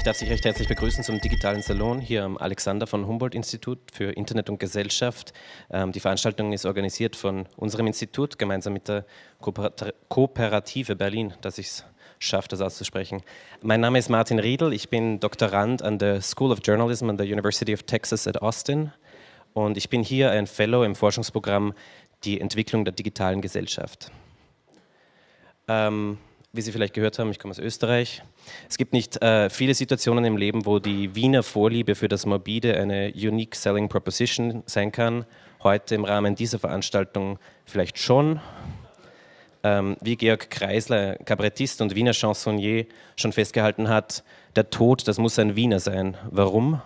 Ich darf Sie recht herzlich begrüßen zum digitalen Salon hier am Alexander von Humboldt Institut für Internet und Gesellschaft. Ähm, die Veranstaltung ist organisiert von unserem Institut gemeinsam mit der Kooperative Berlin, dass ich es schaffe, das auszusprechen. Mein Name ist Martin Riedel, ich bin Doktorand an der School of Journalism an der University of Texas at Austin und ich bin hier ein Fellow im Forschungsprogramm Die Entwicklung der digitalen Gesellschaft. Ähm, wie Sie vielleicht gehört haben, ich komme aus Österreich. Es gibt nicht äh, viele Situationen im Leben, wo die Wiener Vorliebe für das Morbide eine unique selling proposition sein kann. Heute im Rahmen dieser Veranstaltung vielleicht schon. Ähm, wie Georg Kreisler, Kabarettist und Wiener Chansonnier, schon festgehalten hat, der Tod, das muss ein Wiener sein. Warum?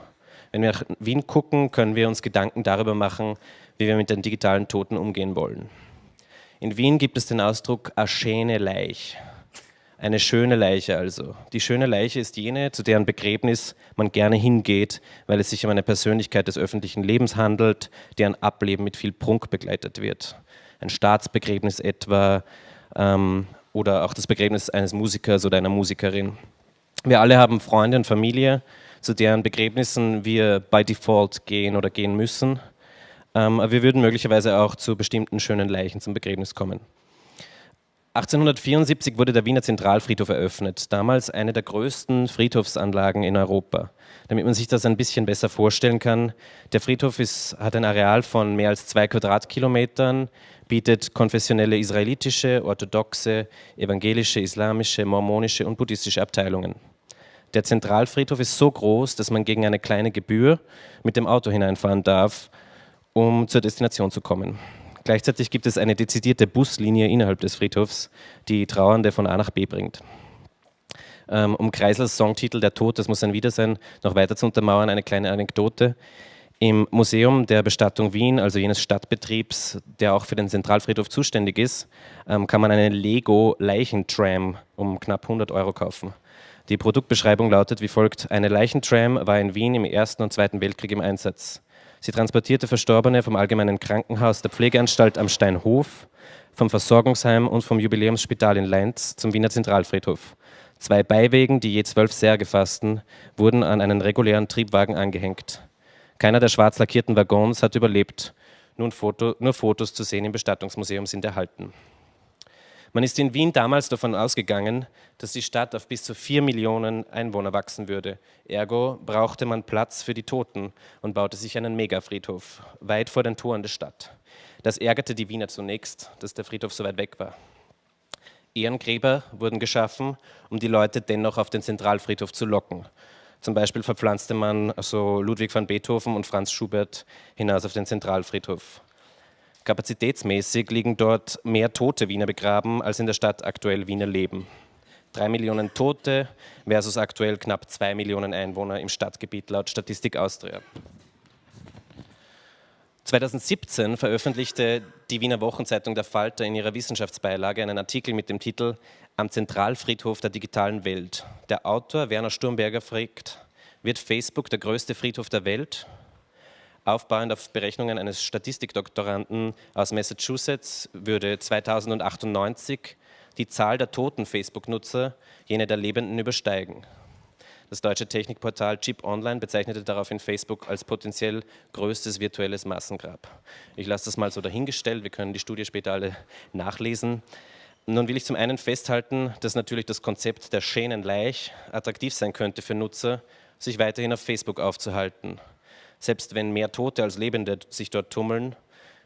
Wenn wir nach Wien gucken, können wir uns Gedanken darüber machen, wie wir mit den digitalen Toten umgehen wollen. In Wien gibt es den Ausdruck Aschene Leich. Eine schöne Leiche also. Die schöne Leiche ist jene, zu deren Begräbnis man gerne hingeht, weil es sich um eine Persönlichkeit des öffentlichen Lebens handelt, deren Ableben mit viel Prunk begleitet wird. Ein Staatsbegräbnis etwa ähm, oder auch das Begräbnis eines Musikers oder einer Musikerin. Wir alle haben Freunde und Familie, zu deren Begräbnissen wir by default gehen oder gehen müssen. Ähm, aber wir würden möglicherweise auch zu bestimmten schönen Leichen zum Begräbnis kommen. 1874 wurde der Wiener Zentralfriedhof eröffnet, damals eine der größten Friedhofsanlagen in Europa. Damit man sich das ein bisschen besser vorstellen kann, der Friedhof ist, hat ein Areal von mehr als zwei Quadratkilometern, bietet konfessionelle israelitische, orthodoxe, evangelische, islamische, mormonische und buddhistische Abteilungen. Der Zentralfriedhof ist so groß, dass man gegen eine kleine Gebühr mit dem Auto hineinfahren darf, um zur Destination zu kommen. Gleichzeitig gibt es eine dezidierte Buslinie innerhalb des Friedhofs, die Trauernde von A nach B bringt. Ähm, um Kreisels Songtitel Der Tod, das muss ein Wiedersein, noch weiter zu untermauern, eine kleine Anekdote. Im Museum der Bestattung Wien, also jenes Stadtbetriebs, der auch für den Zentralfriedhof zuständig ist, ähm, kann man eine Lego-Leichentram um knapp 100 Euro kaufen. Die Produktbeschreibung lautet wie folgt, eine Leichentram war in Wien im Ersten und Zweiten Weltkrieg im Einsatz. Sie transportierte Verstorbene vom Allgemeinen Krankenhaus der Pflegeanstalt am Steinhof, vom Versorgungsheim und vom Jubiläumsspital in Leinz zum Wiener Zentralfriedhof. Zwei Beiwegen, die je zwölf Särge fassten, wurden an einen regulären Triebwagen angehängt. Keiner der schwarz lackierten Waggons hat überlebt. Foto, nur Fotos zu sehen im Bestattungsmuseum sind erhalten. Man ist in Wien damals davon ausgegangen, dass die Stadt auf bis zu vier Millionen Einwohner wachsen würde. Ergo brauchte man Platz für die Toten und baute sich einen Megafriedhof weit vor den Toren der Stadt. Das ärgerte die Wiener zunächst, dass der Friedhof so weit weg war. Ehrengräber wurden geschaffen, um die Leute dennoch auf den Zentralfriedhof zu locken. Zum Beispiel verpflanzte man also Ludwig van Beethoven und Franz Schubert hinaus auf den Zentralfriedhof. Kapazitätsmäßig liegen dort mehr tote Wiener begraben, als in der Stadt aktuell Wiener leben. Drei Millionen Tote versus aktuell knapp zwei Millionen Einwohner im Stadtgebiet laut Statistik Austria. 2017 veröffentlichte die Wiener Wochenzeitung Der Falter in ihrer Wissenschaftsbeilage einen Artikel mit dem Titel Am Zentralfriedhof der digitalen Welt. Der Autor Werner Sturmberger fragt, wird Facebook der größte Friedhof der Welt? Aufbauend auf Berechnungen eines Statistikdoktoranden aus Massachusetts würde 2098 die Zahl der toten Facebook-Nutzer jene der Lebenden übersteigen. Das deutsche Technikportal Chip Online bezeichnete daraufhin Facebook als potenziell größtes virtuelles Massengrab. Ich lasse das mal so dahingestellt, wir können die Studie später alle nachlesen. Nun will ich zum einen festhalten, dass natürlich das Konzept der schönen Leich attraktiv sein könnte für Nutzer, sich weiterhin auf Facebook aufzuhalten. Selbst wenn mehr Tote als Lebende sich dort tummeln,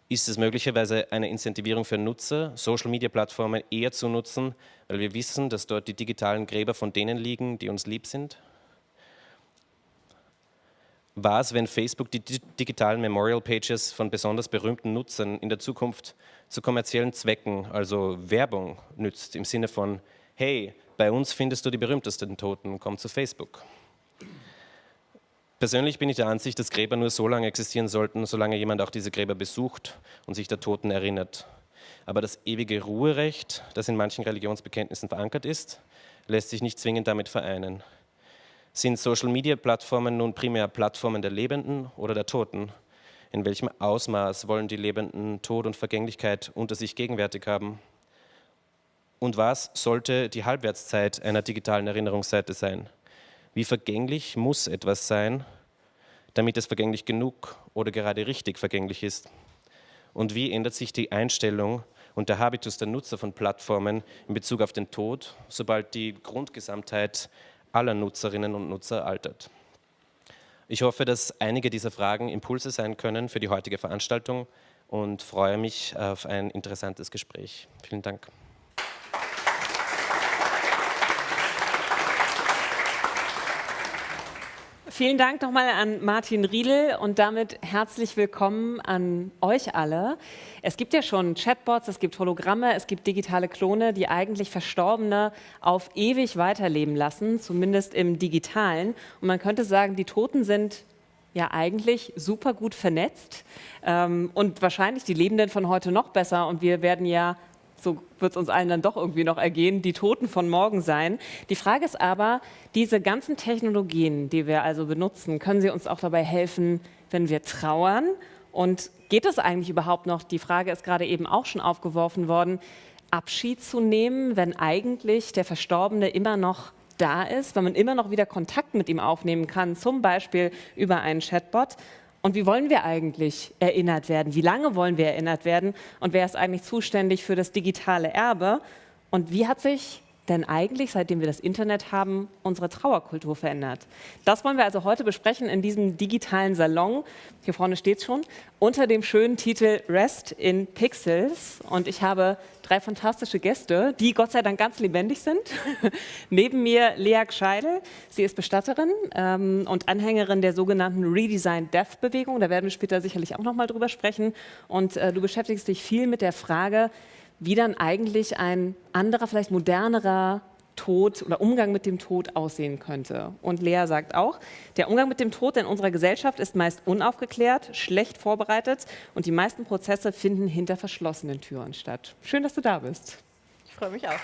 ist es möglicherweise eine Incentivierung für Nutzer, Social-Media-Plattformen eher zu nutzen, weil wir wissen, dass dort die digitalen Gräber von denen liegen, die uns lieb sind? Was, wenn Facebook die digitalen Memorial Pages von besonders berühmten Nutzern in der Zukunft zu kommerziellen Zwecken, also Werbung, nützt, im Sinne von, hey, bei uns findest du die berühmtesten Toten, komm zu Facebook. Persönlich bin ich der Ansicht, dass Gräber nur so lange existieren sollten, solange jemand auch diese Gräber besucht und sich der Toten erinnert. Aber das ewige Ruherecht, das in manchen Religionsbekenntnissen verankert ist, lässt sich nicht zwingend damit vereinen. Sind Social-Media-Plattformen nun primär Plattformen der Lebenden oder der Toten? In welchem Ausmaß wollen die Lebenden Tod und Vergänglichkeit unter sich gegenwärtig haben? Und was sollte die Halbwertszeit einer digitalen Erinnerungsseite sein? Wie vergänglich muss etwas sein, damit es vergänglich genug oder gerade richtig vergänglich ist? Und wie ändert sich die Einstellung und der Habitus der Nutzer von Plattformen in Bezug auf den Tod, sobald die Grundgesamtheit aller Nutzerinnen und Nutzer altert? Ich hoffe, dass einige dieser Fragen Impulse sein können für die heutige Veranstaltung und freue mich auf ein interessantes Gespräch. Vielen Dank. Vielen Dank nochmal an Martin Riedel und damit herzlich willkommen an euch alle. Es gibt ja schon Chatbots, es gibt Hologramme, es gibt digitale Klone, die eigentlich Verstorbene auf ewig weiterleben lassen, zumindest im Digitalen. Und man könnte sagen, die Toten sind ja eigentlich super gut vernetzt ähm, und wahrscheinlich die Lebenden von heute noch besser und wir werden ja so wird es uns allen dann doch irgendwie noch ergehen, die Toten von morgen sein. Die Frage ist aber, diese ganzen Technologien, die wir also benutzen, können sie uns auch dabei helfen, wenn wir trauern? Und geht es eigentlich überhaupt noch, die Frage ist gerade eben auch schon aufgeworfen worden, Abschied zu nehmen, wenn eigentlich der Verstorbene immer noch da ist, wenn man immer noch wieder Kontakt mit ihm aufnehmen kann, zum Beispiel über einen Chatbot. Und wie wollen wir eigentlich erinnert werden? Wie lange wollen wir erinnert werden? Und wer ist eigentlich zuständig für das digitale Erbe? Und wie hat sich denn eigentlich, seitdem wir das Internet haben, unsere Trauerkultur verändert? Das wollen wir also heute besprechen in diesem digitalen Salon. Hier vorne steht schon, unter dem schönen Titel Rest in Pixels. Und ich habe drei fantastische Gäste, die Gott sei Dank ganz lebendig sind. Neben mir Lea Gscheidel. Sie ist Bestatterin ähm, und Anhängerin der sogenannten Redesign Death Bewegung. Da werden wir später sicherlich auch noch mal drüber sprechen. Und äh, du beschäftigst dich viel mit der Frage, wie dann eigentlich ein anderer, vielleicht modernerer Tod oder Umgang mit dem Tod aussehen könnte. Und Lea sagt auch, der Umgang mit dem Tod in unserer Gesellschaft ist meist unaufgeklärt, schlecht vorbereitet und die meisten Prozesse finden hinter verschlossenen Türen statt. Schön, dass du da bist. Ich freue mich auch.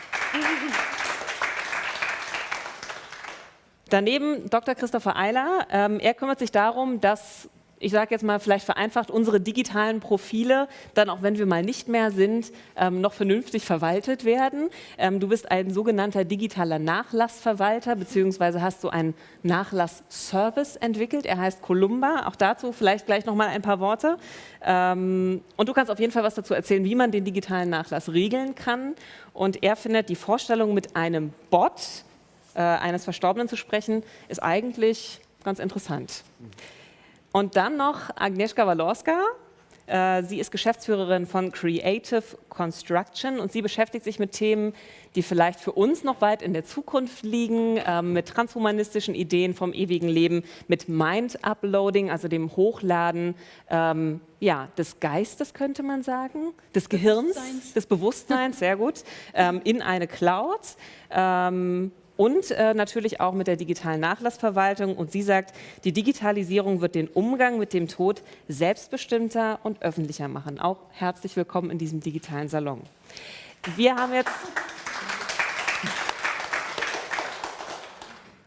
Daneben Dr. Christopher Eiler. Ähm, er kümmert sich darum, dass ich sage jetzt mal vielleicht vereinfacht, unsere digitalen Profile dann, auch wenn wir mal nicht mehr sind, ähm, noch vernünftig verwaltet werden. Ähm, du bist ein sogenannter digitaler Nachlassverwalter, beziehungsweise hast du einen Nachlassservice entwickelt. Er heißt Columba. Auch dazu vielleicht gleich noch mal ein paar Worte. Ähm, und du kannst auf jeden Fall was dazu erzählen, wie man den digitalen Nachlass regeln kann. Und er findet die Vorstellung, mit einem Bot äh, eines Verstorbenen zu sprechen, ist eigentlich ganz interessant. Mhm. Und dann noch Agnieszka Walorska. Äh, sie ist Geschäftsführerin von Creative Construction und sie beschäftigt sich mit Themen, die vielleicht für uns noch weit in der Zukunft liegen, ähm, mit transhumanistischen Ideen vom ewigen Leben, mit Mind-Uploading, also dem Hochladen ähm, ja, des Geistes, könnte man sagen, des Gehirns, des Bewusstseins, sehr gut, ähm, in eine Cloud. Ähm, und äh, natürlich auch mit der digitalen Nachlassverwaltung. Und sie sagt, die Digitalisierung wird den Umgang mit dem Tod selbstbestimmter und öffentlicher machen. Auch herzlich willkommen in diesem digitalen Salon. Wir haben jetzt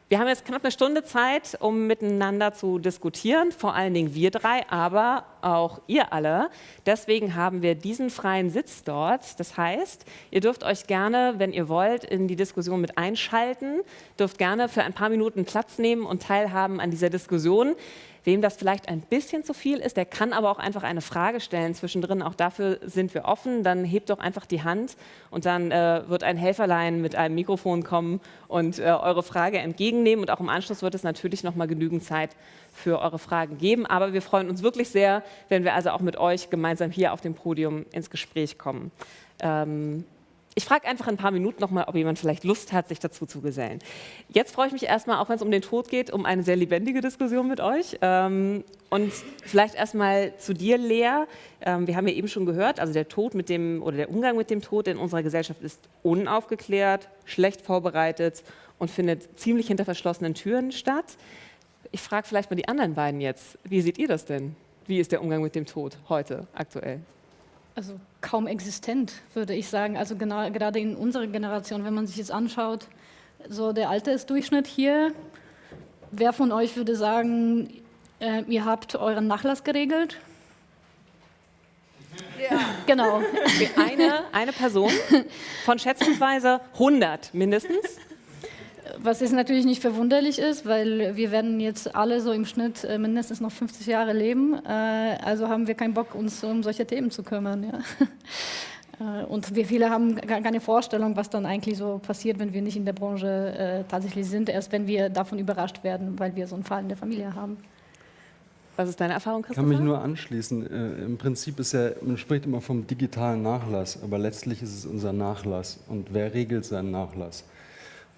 Wir haben jetzt knapp eine Stunde Zeit, um miteinander zu diskutieren, vor allen Dingen wir drei, aber auch ihr alle. Deswegen haben wir diesen freien Sitz dort. Das heißt, ihr dürft euch gerne, wenn ihr wollt, in die Diskussion mit einschalten, dürft gerne für ein paar Minuten Platz nehmen und teilhaben an dieser Diskussion. Wem das vielleicht ein bisschen zu viel ist, der kann aber auch einfach eine Frage stellen zwischendrin. Auch dafür sind wir offen. Dann hebt doch einfach die Hand und dann äh, wird ein Helferlein mit einem Mikrofon kommen und äh, eure Frage entgegennehmen. Und auch im Anschluss wird es natürlich noch mal genügend Zeit für eure Fragen geben. Aber wir freuen uns wirklich sehr, wenn wir also auch mit euch gemeinsam hier auf dem Podium ins Gespräch kommen. Ähm, ich frage einfach in ein paar Minuten nochmal, ob jemand vielleicht Lust hat, sich dazu zu gesellen. Jetzt freue ich mich erstmal, auch wenn es um den Tod geht, um eine sehr lebendige Diskussion mit euch. Ähm, und vielleicht erstmal zu dir, Lea. Ähm, wir haben ja eben schon gehört, also der Tod mit dem oder der Umgang mit dem Tod in unserer Gesellschaft ist unaufgeklärt, schlecht vorbereitet und findet ziemlich hinter verschlossenen Türen statt. Ich frage vielleicht mal die anderen beiden jetzt. Wie seht ihr das denn? Wie ist der Umgang mit dem Tod heute aktuell? Also kaum existent, würde ich sagen. Also genau, gerade in unserer Generation, wenn man sich jetzt anschaut, so der Altersdurchschnitt hier, wer von euch würde sagen, äh, ihr habt euren Nachlass geregelt? Ja. Genau. Eine, eine Person von schätzungsweise 100 mindestens. Was ist natürlich nicht verwunderlich ist, weil wir werden jetzt alle so im Schnitt äh, mindestens noch 50 Jahre leben. Äh, also haben wir keinen Bock, uns um solche Themen zu kümmern. Ja. Äh, und wir viele haben gar keine Vorstellung, was dann eigentlich so passiert, wenn wir nicht in der Branche tatsächlich sind, erst wenn wir davon überrascht werden, weil wir so einen Fall in der Familie haben. Was ist deine Erfahrung, Christopher? Ich kann mich nur anschließen. Äh, Im Prinzip ist ja, man spricht immer vom digitalen Nachlass, aber letztlich ist es unser Nachlass. Und wer regelt seinen Nachlass?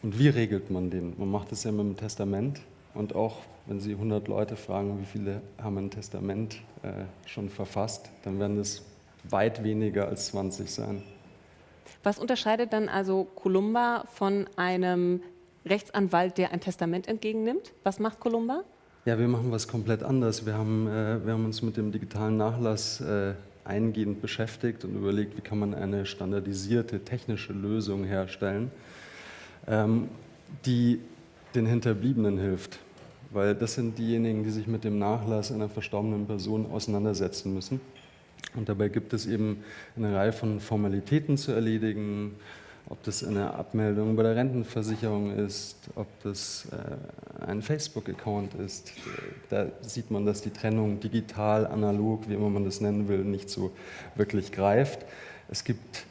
Und wie regelt man den? Man macht es ja mit dem Testament. Und auch wenn Sie 100 Leute fragen, wie viele haben ein Testament äh, schon verfasst, dann werden es weit weniger als 20 sein. Was unterscheidet dann also Columba von einem Rechtsanwalt, der ein Testament entgegennimmt? Was macht Columba? Ja, wir machen was komplett anderes. Wir haben, äh, wir haben uns mit dem digitalen Nachlass äh, eingehend beschäftigt und überlegt, wie kann man eine standardisierte technische Lösung herstellen, die den Hinterbliebenen hilft. Weil das sind diejenigen, die sich mit dem Nachlass einer verstorbenen Person auseinandersetzen müssen. Und dabei gibt es eben eine Reihe von Formalitäten zu erledigen, ob das eine Abmeldung bei der Rentenversicherung ist, ob das äh, ein Facebook-Account ist. Da sieht man, dass die Trennung digital, analog, wie immer man das nennen will, nicht so wirklich greift. Es gibt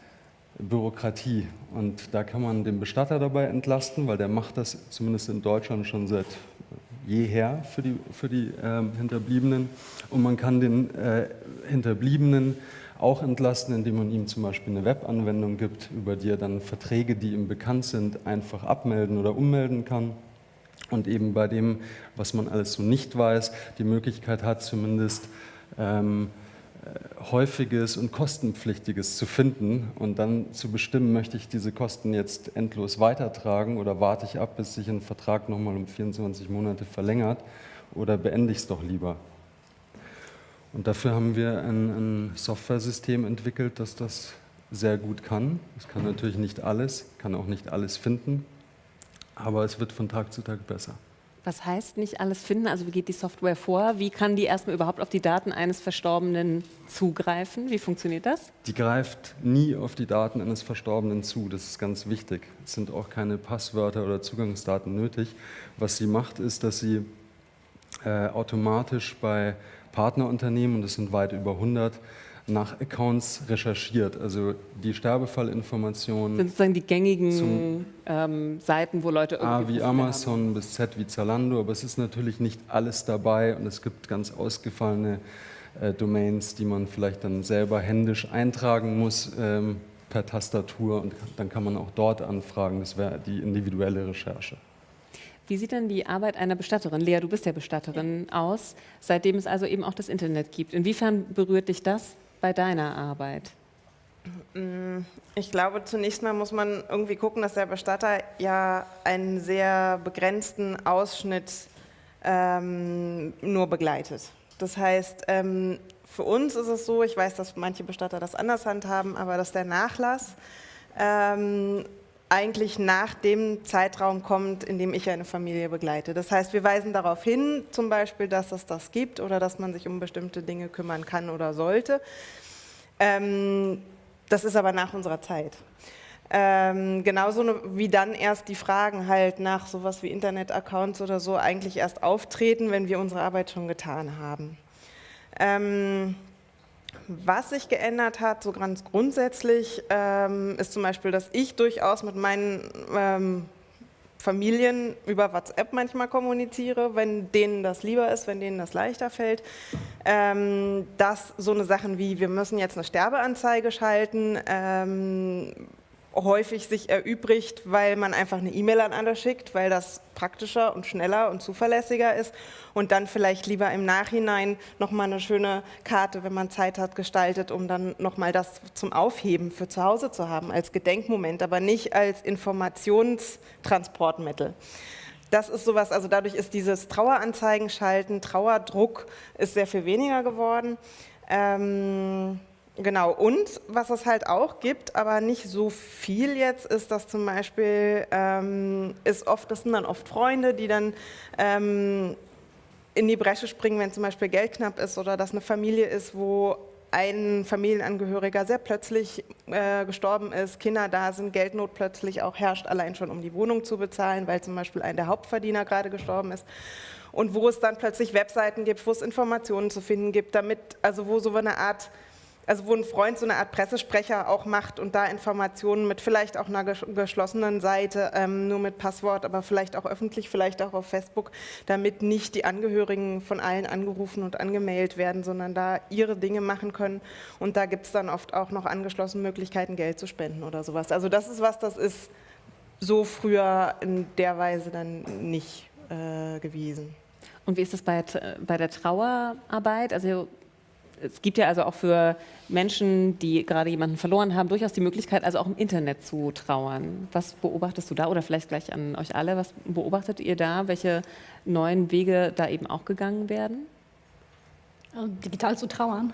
Bürokratie. Und da kann man den Bestatter dabei entlasten, weil der macht das zumindest in Deutschland schon seit jeher für die, für die äh, Hinterbliebenen. Und man kann den äh, Hinterbliebenen auch entlasten, indem man ihm zum Beispiel eine Webanwendung gibt, über die er dann Verträge, die ihm bekannt sind, einfach abmelden oder ummelden kann. Und eben bei dem, was man alles so nicht weiß, die Möglichkeit hat, zumindest ähm, äh, häufiges und kostenpflichtiges zu finden und dann zu bestimmen, möchte ich diese Kosten jetzt endlos weitertragen oder warte ich ab, bis sich ein Vertrag nochmal um 24 Monate verlängert oder beende ich es doch lieber. Und dafür haben wir ein, ein Software-System entwickelt, das das sehr gut kann. Es kann natürlich nicht alles, kann auch nicht alles finden, aber es wird von Tag zu Tag besser. Was heißt nicht alles finden? Also wie geht die Software vor? Wie kann die erstmal überhaupt auf die Daten eines Verstorbenen zugreifen? Wie funktioniert das? Die greift nie auf die Daten eines Verstorbenen zu. Das ist ganz wichtig. Es sind auch keine Passwörter oder Zugangsdaten nötig. Was sie macht, ist, dass sie äh, automatisch bei Partnerunternehmen, und das sind weit über 100, nach Accounts recherchiert. Also die Sterbefallinformationen. Das sind die gängigen ähm, Seiten, wo Leute irgendwie. A wie Amazon haben. bis Z wie Zalando, aber es ist natürlich nicht alles dabei und es gibt ganz ausgefallene äh, Domains, die man vielleicht dann selber händisch eintragen muss ähm, per Tastatur und dann kann man auch dort anfragen. Das wäre die individuelle Recherche. Wie sieht denn die Arbeit einer Bestatterin, Lea, du bist ja Bestatterin, aus, seitdem es also eben auch das Internet gibt? Inwiefern berührt dich das bei deiner Arbeit? Ich glaube, zunächst mal muss man irgendwie gucken, dass der Bestatter ja einen sehr begrenzten Ausschnitt ähm, nur begleitet. Das heißt, ähm, für uns ist es so, ich weiß, dass manche Bestatter das anders handhaben, aber dass der Nachlass ähm, eigentlich nach dem Zeitraum kommt, in dem ich eine Familie begleite. Das heißt, wir weisen darauf hin, zum Beispiel, dass es das gibt oder dass man sich um bestimmte Dinge kümmern kann oder sollte. Ähm, das ist aber nach unserer Zeit. Ähm, genauso wie dann erst die Fragen halt nach sowas wie Internet-Accounts oder so eigentlich erst auftreten, wenn wir unsere Arbeit schon getan haben. Ähm, was sich geändert hat, so ganz grundsätzlich, ähm, ist zum Beispiel, dass ich durchaus mit meinen ähm, Familien über WhatsApp manchmal kommuniziere, wenn denen das lieber ist, wenn denen das leichter fällt. Ähm, dass so eine Sachen wie, wir müssen jetzt eine Sterbeanzeige schalten, ähm, häufig sich erübrigt, weil man einfach eine E-Mail an alle schickt, weil das praktischer und schneller und zuverlässiger ist und dann vielleicht lieber im Nachhinein nochmal eine schöne Karte, wenn man Zeit hat, gestaltet, um dann nochmal das zum Aufheben für zu Hause zu haben, als Gedenkmoment, aber nicht als Informationstransportmittel. Das ist sowas, also dadurch ist dieses Traueranzeigen schalten, Trauerdruck ist sehr viel weniger geworden. Ähm, Genau, und was es halt auch gibt, aber nicht so viel jetzt, ist, dass zum Beispiel, ähm, ist oft, das sind dann oft Freunde, die dann ähm, in die Bresche springen, wenn zum Beispiel Geld knapp ist oder dass eine Familie ist, wo ein Familienangehöriger sehr plötzlich äh, gestorben ist, Kinder da sind, Geldnot plötzlich auch herrscht, allein schon um die Wohnung zu bezahlen, weil zum Beispiel ein der Hauptverdiener gerade gestorben ist. Und wo es dann plötzlich Webseiten gibt, wo es Informationen zu finden gibt, damit, also wo so eine Art also wo ein Freund so eine Art Pressesprecher auch macht und da Informationen mit vielleicht auch einer geschlossenen Seite, ähm, nur mit Passwort, aber vielleicht auch öffentlich, vielleicht auch auf Facebook, damit nicht die Angehörigen von allen angerufen und angemeldet werden, sondern da ihre Dinge machen können. Und da gibt es dann oft auch noch angeschlossene Möglichkeiten, Geld zu spenden oder sowas. Also das ist was, das ist so früher in der Weise dann nicht äh, gewesen. Und wie ist das bei, bei der Trauerarbeit? Also es gibt ja also auch für Menschen, die gerade jemanden verloren haben, durchaus die Möglichkeit, also auch im Internet zu trauern. Was beobachtest du da oder vielleicht gleich an euch alle, was beobachtet ihr da? Welche neuen Wege da eben auch gegangen werden? Also digital zu trauern.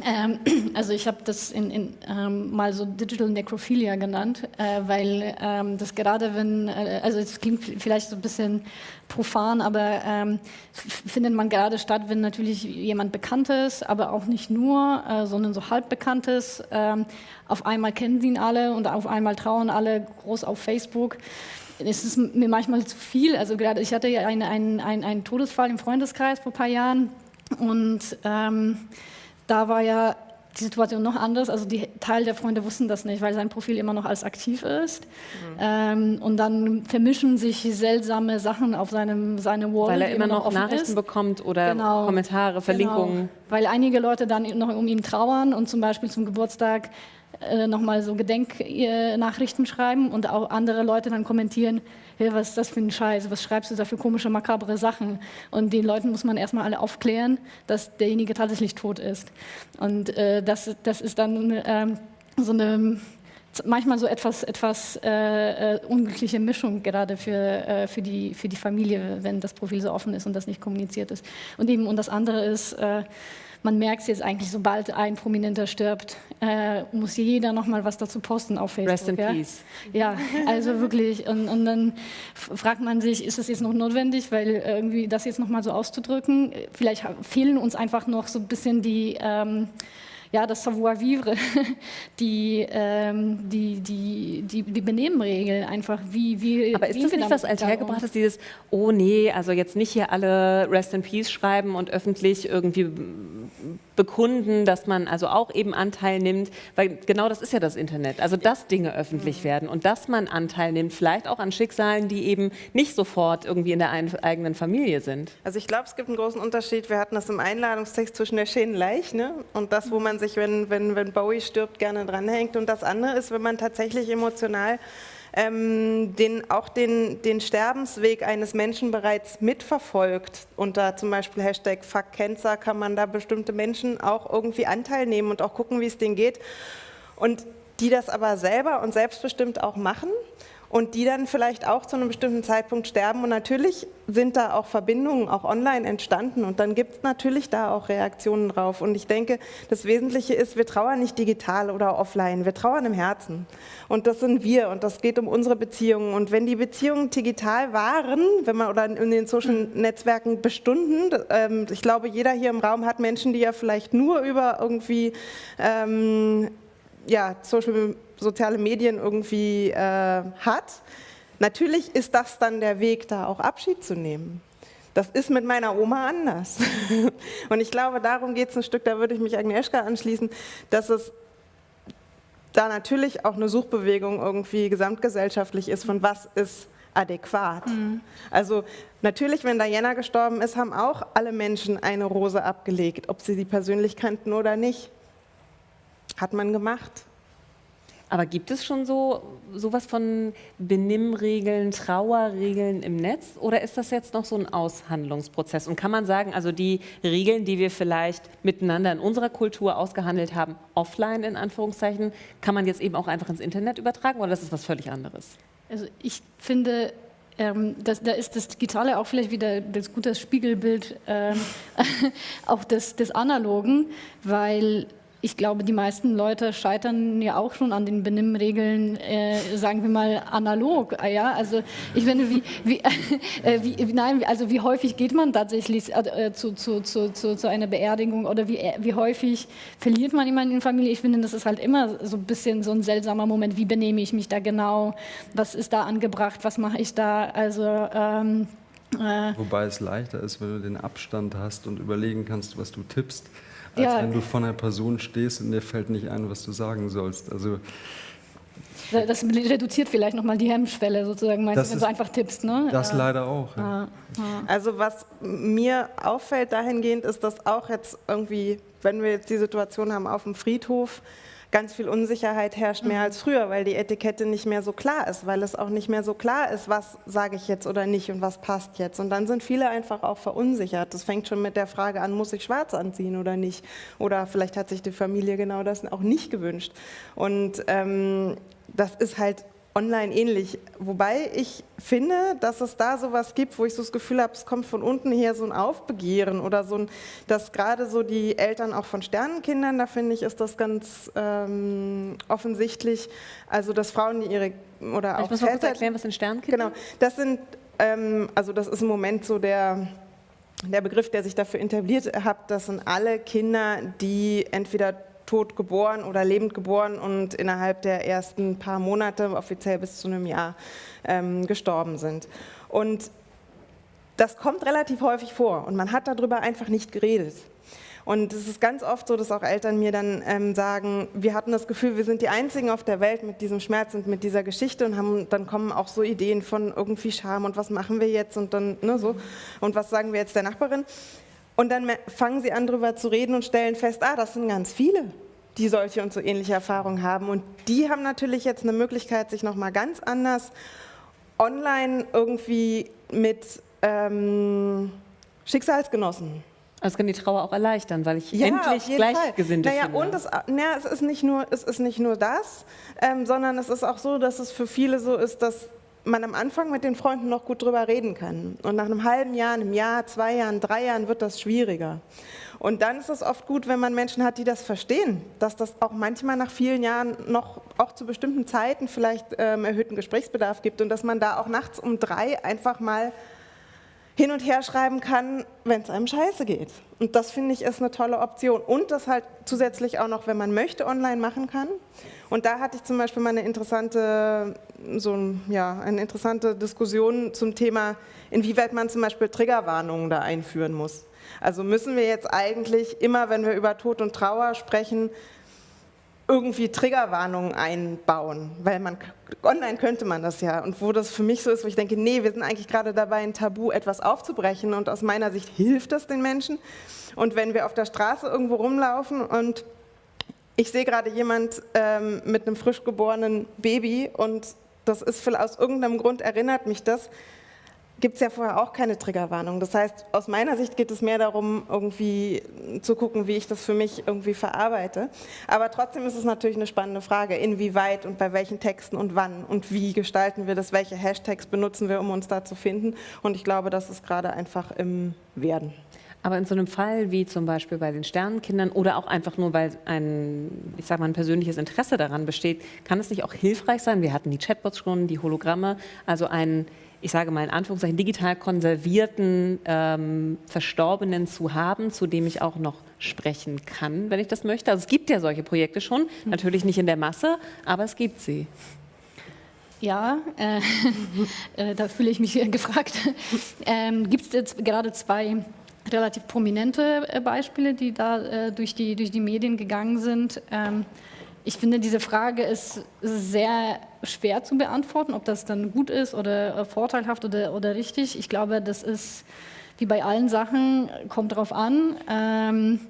Ähm, also ich habe das in, in, ähm, mal so Digital Necrophilia genannt, äh, weil ähm, das gerade wenn, äh, also es klingt vielleicht so ein bisschen profan, aber ähm, findet man gerade statt, wenn natürlich jemand Bekanntes, aber auch nicht nur, äh, sondern so halb Bekanntes, ähm, auf einmal kennen sie ihn alle und auf einmal trauern alle groß auf Facebook es ist mir manchmal zu viel. Also gerade ich hatte ja einen, einen, einen Todesfall im Freundeskreis vor ein paar Jahren und ähm, da war ja die Situation noch anders. Also die Teil der Freunde wussten das nicht, weil sein Profil immer noch als aktiv ist. Mhm. Ähm, und dann vermischen sich seltsame Sachen auf seinem seine Wall, weil er immer noch Nachrichten ist. bekommt oder genau. Kommentare, Verlinkungen. Genau. Weil einige Leute dann noch um ihn trauern und zum Beispiel zum Geburtstag äh, nochmal so Gedenknachrichten schreiben und auch andere Leute dann kommentieren, hey, was ist das für ein Scheiß, was schreibst du da für komische, makabere Sachen? Und den Leuten muss man erstmal alle aufklären, dass derjenige tatsächlich tot ist. Und äh, das, das ist dann äh, so eine manchmal so etwas, etwas äh, äh, unglückliche Mischung gerade für, äh, für, die, für die Familie, wenn das Profil so offen ist und das nicht kommuniziert ist. Und eben, und das andere ist, äh, man merkt es jetzt eigentlich, sobald ein Prominenter stirbt, äh, muss jeder noch mal was dazu posten auf Facebook. Rest in ja? peace. Ja, also wirklich. Und, und dann fragt man sich, ist das jetzt noch notwendig, weil irgendwie das jetzt noch mal so auszudrücken? Vielleicht fehlen uns einfach noch so ein bisschen die ähm, ja, das Savoir-vivre, die, ähm, die, die, die, die Benehmenregeln einfach, wie, wie Aber ist wie das nicht was althergebrachtes, dieses, oh nee, also jetzt nicht hier alle Rest in Peace schreiben und öffentlich irgendwie bekunden, dass man also auch eben Anteil nimmt, weil genau das ist ja das Internet, also dass Dinge öffentlich mhm. werden und dass man Anteil nimmt, vielleicht auch an Schicksalen, die eben nicht sofort irgendwie in der eigenen Familie sind. Also ich glaube, es gibt einen großen Unterschied, wir hatten das im Einladungstext zwischen der Schädenleich ne, und das, wo man sich, wenn, wenn, wenn Bowie stirbt, gerne dranhängt. Und das andere ist, wenn man tatsächlich emotional ähm, den, auch den, den Sterbensweg eines Menschen bereits mitverfolgt. Unter zum Beispiel Hashtag Fuck Cancer kann man da bestimmte Menschen auch irgendwie Anteil nehmen und auch gucken, wie es denen geht. Und die das aber selber und selbstbestimmt auch machen und die dann vielleicht auch zu einem bestimmten Zeitpunkt sterben. Und natürlich sind da auch Verbindungen auch online entstanden und dann gibt es natürlich da auch Reaktionen drauf. Und ich denke, das Wesentliche ist, wir trauern nicht digital oder offline, wir trauern im Herzen. Und das sind wir und das geht um unsere Beziehungen. Und wenn die Beziehungen digital waren, wenn man oder in den Social Netzwerken bestunden, ähm, ich glaube, jeder hier im Raum hat Menschen, die ja vielleicht nur über irgendwie ähm, ja, Social soziale Medien irgendwie äh, hat. Natürlich ist das dann der Weg, da auch Abschied zu nehmen. Das ist mit meiner Oma anders. Und ich glaube, darum geht es ein Stück, da würde ich mich Agnieszka anschließen, dass es da natürlich auch eine Suchbewegung irgendwie gesamtgesellschaftlich ist, von was ist adäquat. Mhm. Also natürlich, wenn Diana gestorben ist, haben auch alle Menschen eine Rose abgelegt, ob sie sie persönlich kannten oder nicht. Hat man gemacht. Aber gibt es schon so sowas von Benimmregeln, Trauerregeln im Netz oder ist das jetzt noch so ein Aushandlungsprozess? Und kann man sagen, also die Regeln, die wir vielleicht miteinander in unserer Kultur ausgehandelt haben, offline in Anführungszeichen, kann man jetzt eben auch einfach ins Internet übertragen oder das ist was völlig anderes? Also ich finde, ähm, das, da ist das Digitale auch vielleicht wieder das gute Spiegelbild ähm, auch des, des Analogen, weil ich glaube, die meisten Leute scheitern ja auch schon an den Benimmregeln, äh, sagen wir mal analog. Ah ja, also ich finde, wie, wie, äh, wie, nein, also wie häufig geht man tatsächlich äh, zu, zu, zu, zu, zu einer Beerdigung oder wie, wie häufig verliert man jemanden in der Familie? Ich finde, das ist halt immer so ein bisschen so ein seltsamer Moment. Wie benehme ich mich da genau? Was ist da angebracht? Was mache ich da? Also ähm, äh, Wobei es leichter ist, wenn du den Abstand hast und überlegen kannst, was du tippst als ja. wenn du vor einer Person stehst und dir fällt nicht ein, was du sagen sollst. Also das reduziert vielleicht nochmal die Hemmschwelle sozusagen, meinst du, wenn du einfach tippst, ne? Das ja. leider auch. Ja. Also was mir auffällt dahingehend ist, dass auch jetzt irgendwie, wenn wir jetzt die Situation haben auf dem Friedhof, ganz viel Unsicherheit herrscht, mehr mhm. als früher, weil die Etikette nicht mehr so klar ist, weil es auch nicht mehr so klar ist, was sage ich jetzt oder nicht und was passt jetzt. Und dann sind viele einfach auch verunsichert. Das fängt schon mit der Frage an, muss ich schwarz anziehen oder nicht? Oder vielleicht hat sich die Familie genau das auch nicht gewünscht. Und ähm, das ist halt online ähnlich. Wobei ich finde, dass es da sowas gibt, wo ich so das Gefühl habe, es kommt von unten her so ein Aufbegehren oder so ein, dass gerade so die Eltern auch von Sternenkindern, da finde ich, ist das ganz ähm, offensichtlich. Also, dass Frauen, die ihre oder auch. Ich muss mal kurz erklären, was sind Sternkinder? Genau, das sind, ähm, also das ist im Moment so der der Begriff, der sich dafür etabliert hat, das sind alle Kinder, die entweder tot geboren oder lebend geboren und innerhalb der ersten paar Monate, offiziell bis zu einem Jahr, ähm, gestorben sind. Und das kommt relativ häufig vor und man hat darüber einfach nicht geredet. Und es ist ganz oft so, dass auch Eltern mir dann ähm, sagen, wir hatten das Gefühl, wir sind die Einzigen auf der Welt mit diesem Schmerz und mit dieser Geschichte und haben, dann kommen auch so Ideen von irgendwie Scham und was machen wir jetzt und dann ne, so und was sagen wir jetzt der Nachbarin. Und dann fangen sie an, darüber zu reden und stellen fest, ah, das sind ganz viele, die solche und so ähnliche Erfahrungen haben. Und die haben natürlich jetzt eine Möglichkeit, sich nochmal ganz anders online irgendwie mit ähm, Schicksalsgenossen also kann die Trauer auch erleichtern, weil ich ja, endlich Gleichgesinnte naja, finde. Und es, naja, es, ist nicht nur, es ist nicht nur das, ähm, sondern es ist auch so, dass es für viele so ist, dass man am Anfang mit den Freunden noch gut drüber reden kann. Und nach einem halben Jahr, einem Jahr, zwei Jahren, drei Jahren wird das schwieriger. Und dann ist es oft gut, wenn man Menschen hat, die das verstehen, dass das auch manchmal nach vielen Jahren noch auch zu bestimmten Zeiten vielleicht ähm, erhöhten Gesprächsbedarf gibt und dass man da auch nachts um drei einfach mal hin und her schreiben kann, wenn es einem scheiße geht. Und das finde ich ist eine tolle Option. Und das halt zusätzlich auch noch, wenn man möchte, online machen kann. Und da hatte ich zum Beispiel mal eine interessante, so, ja, eine interessante Diskussion zum Thema, inwieweit man zum Beispiel Triggerwarnungen da einführen muss. Also müssen wir jetzt eigentlich immer, wenn wir über Tod und Trauer sprechen, irgendwie Triggerwarnungen einbauen, weil man online könnte man das ja. Und wo das für mich so ist, wo ich denke, nee, wir sind eigentlich gerade dabei, ein Tabu etwas aufzubrechen und aus meiner Sicht hilft das den Menschen. Und wenn wir auf der Straße irgendwo rumlaufen und ich sehe gerade jemand ähm, mit einem frisch geborenen Baby und das ist aus irgendeinem Grund erinnert mich das, gibt es ja vorher auch keine Triggerwarnung. Das heißt, aus meiner Sicht geht es mehr darum, irgendwie zu gucken, wie ich das für mich irgendwie verarbeite. Aber trotzdem ist es natürlich eine spannende Frage, inwieweit und bei welchen Texten und wann und wie gestalten wir das, welche Hashtags benutzen wir, um uns da zu finden. Und ich glaube, das ist gerade einfach im Werden. Aber in so einem Fall wie zum Beispiel bei den Sternenkindern oder auch einfach nur, weil ein, ich sag mal, ein persönliches Interesse daran besteht, kann es nicht auch hilfreich sein? Wir hatten die Chatbots schon, die Hologramme, also ein, ich sage mal in Anführungszeichen, digital konservierten ähm, Verstorbenen zu haben, zu dem ich auch noch sprechen kann, wenn ich das möchte. Also es gibt ja solche Projekte schon, natürlich nicht in der Masse, aber es gibt sie. Ja, äh, äh, da fühle ich mich gefragt. Ähm, gibt es jetzt gerade zwei relativ prominente äh, Beispiele, die da äh, durch, die, durch die Medien gegangen sind. Ähm, ich finde, diese Frage ist sehr schwer zu beantworten, ob das dann gut ist oder vorteilhaft oder, oder richtig. Ich glaube, das ist wie bei allen Sachen, kommt drauf an. Ähm,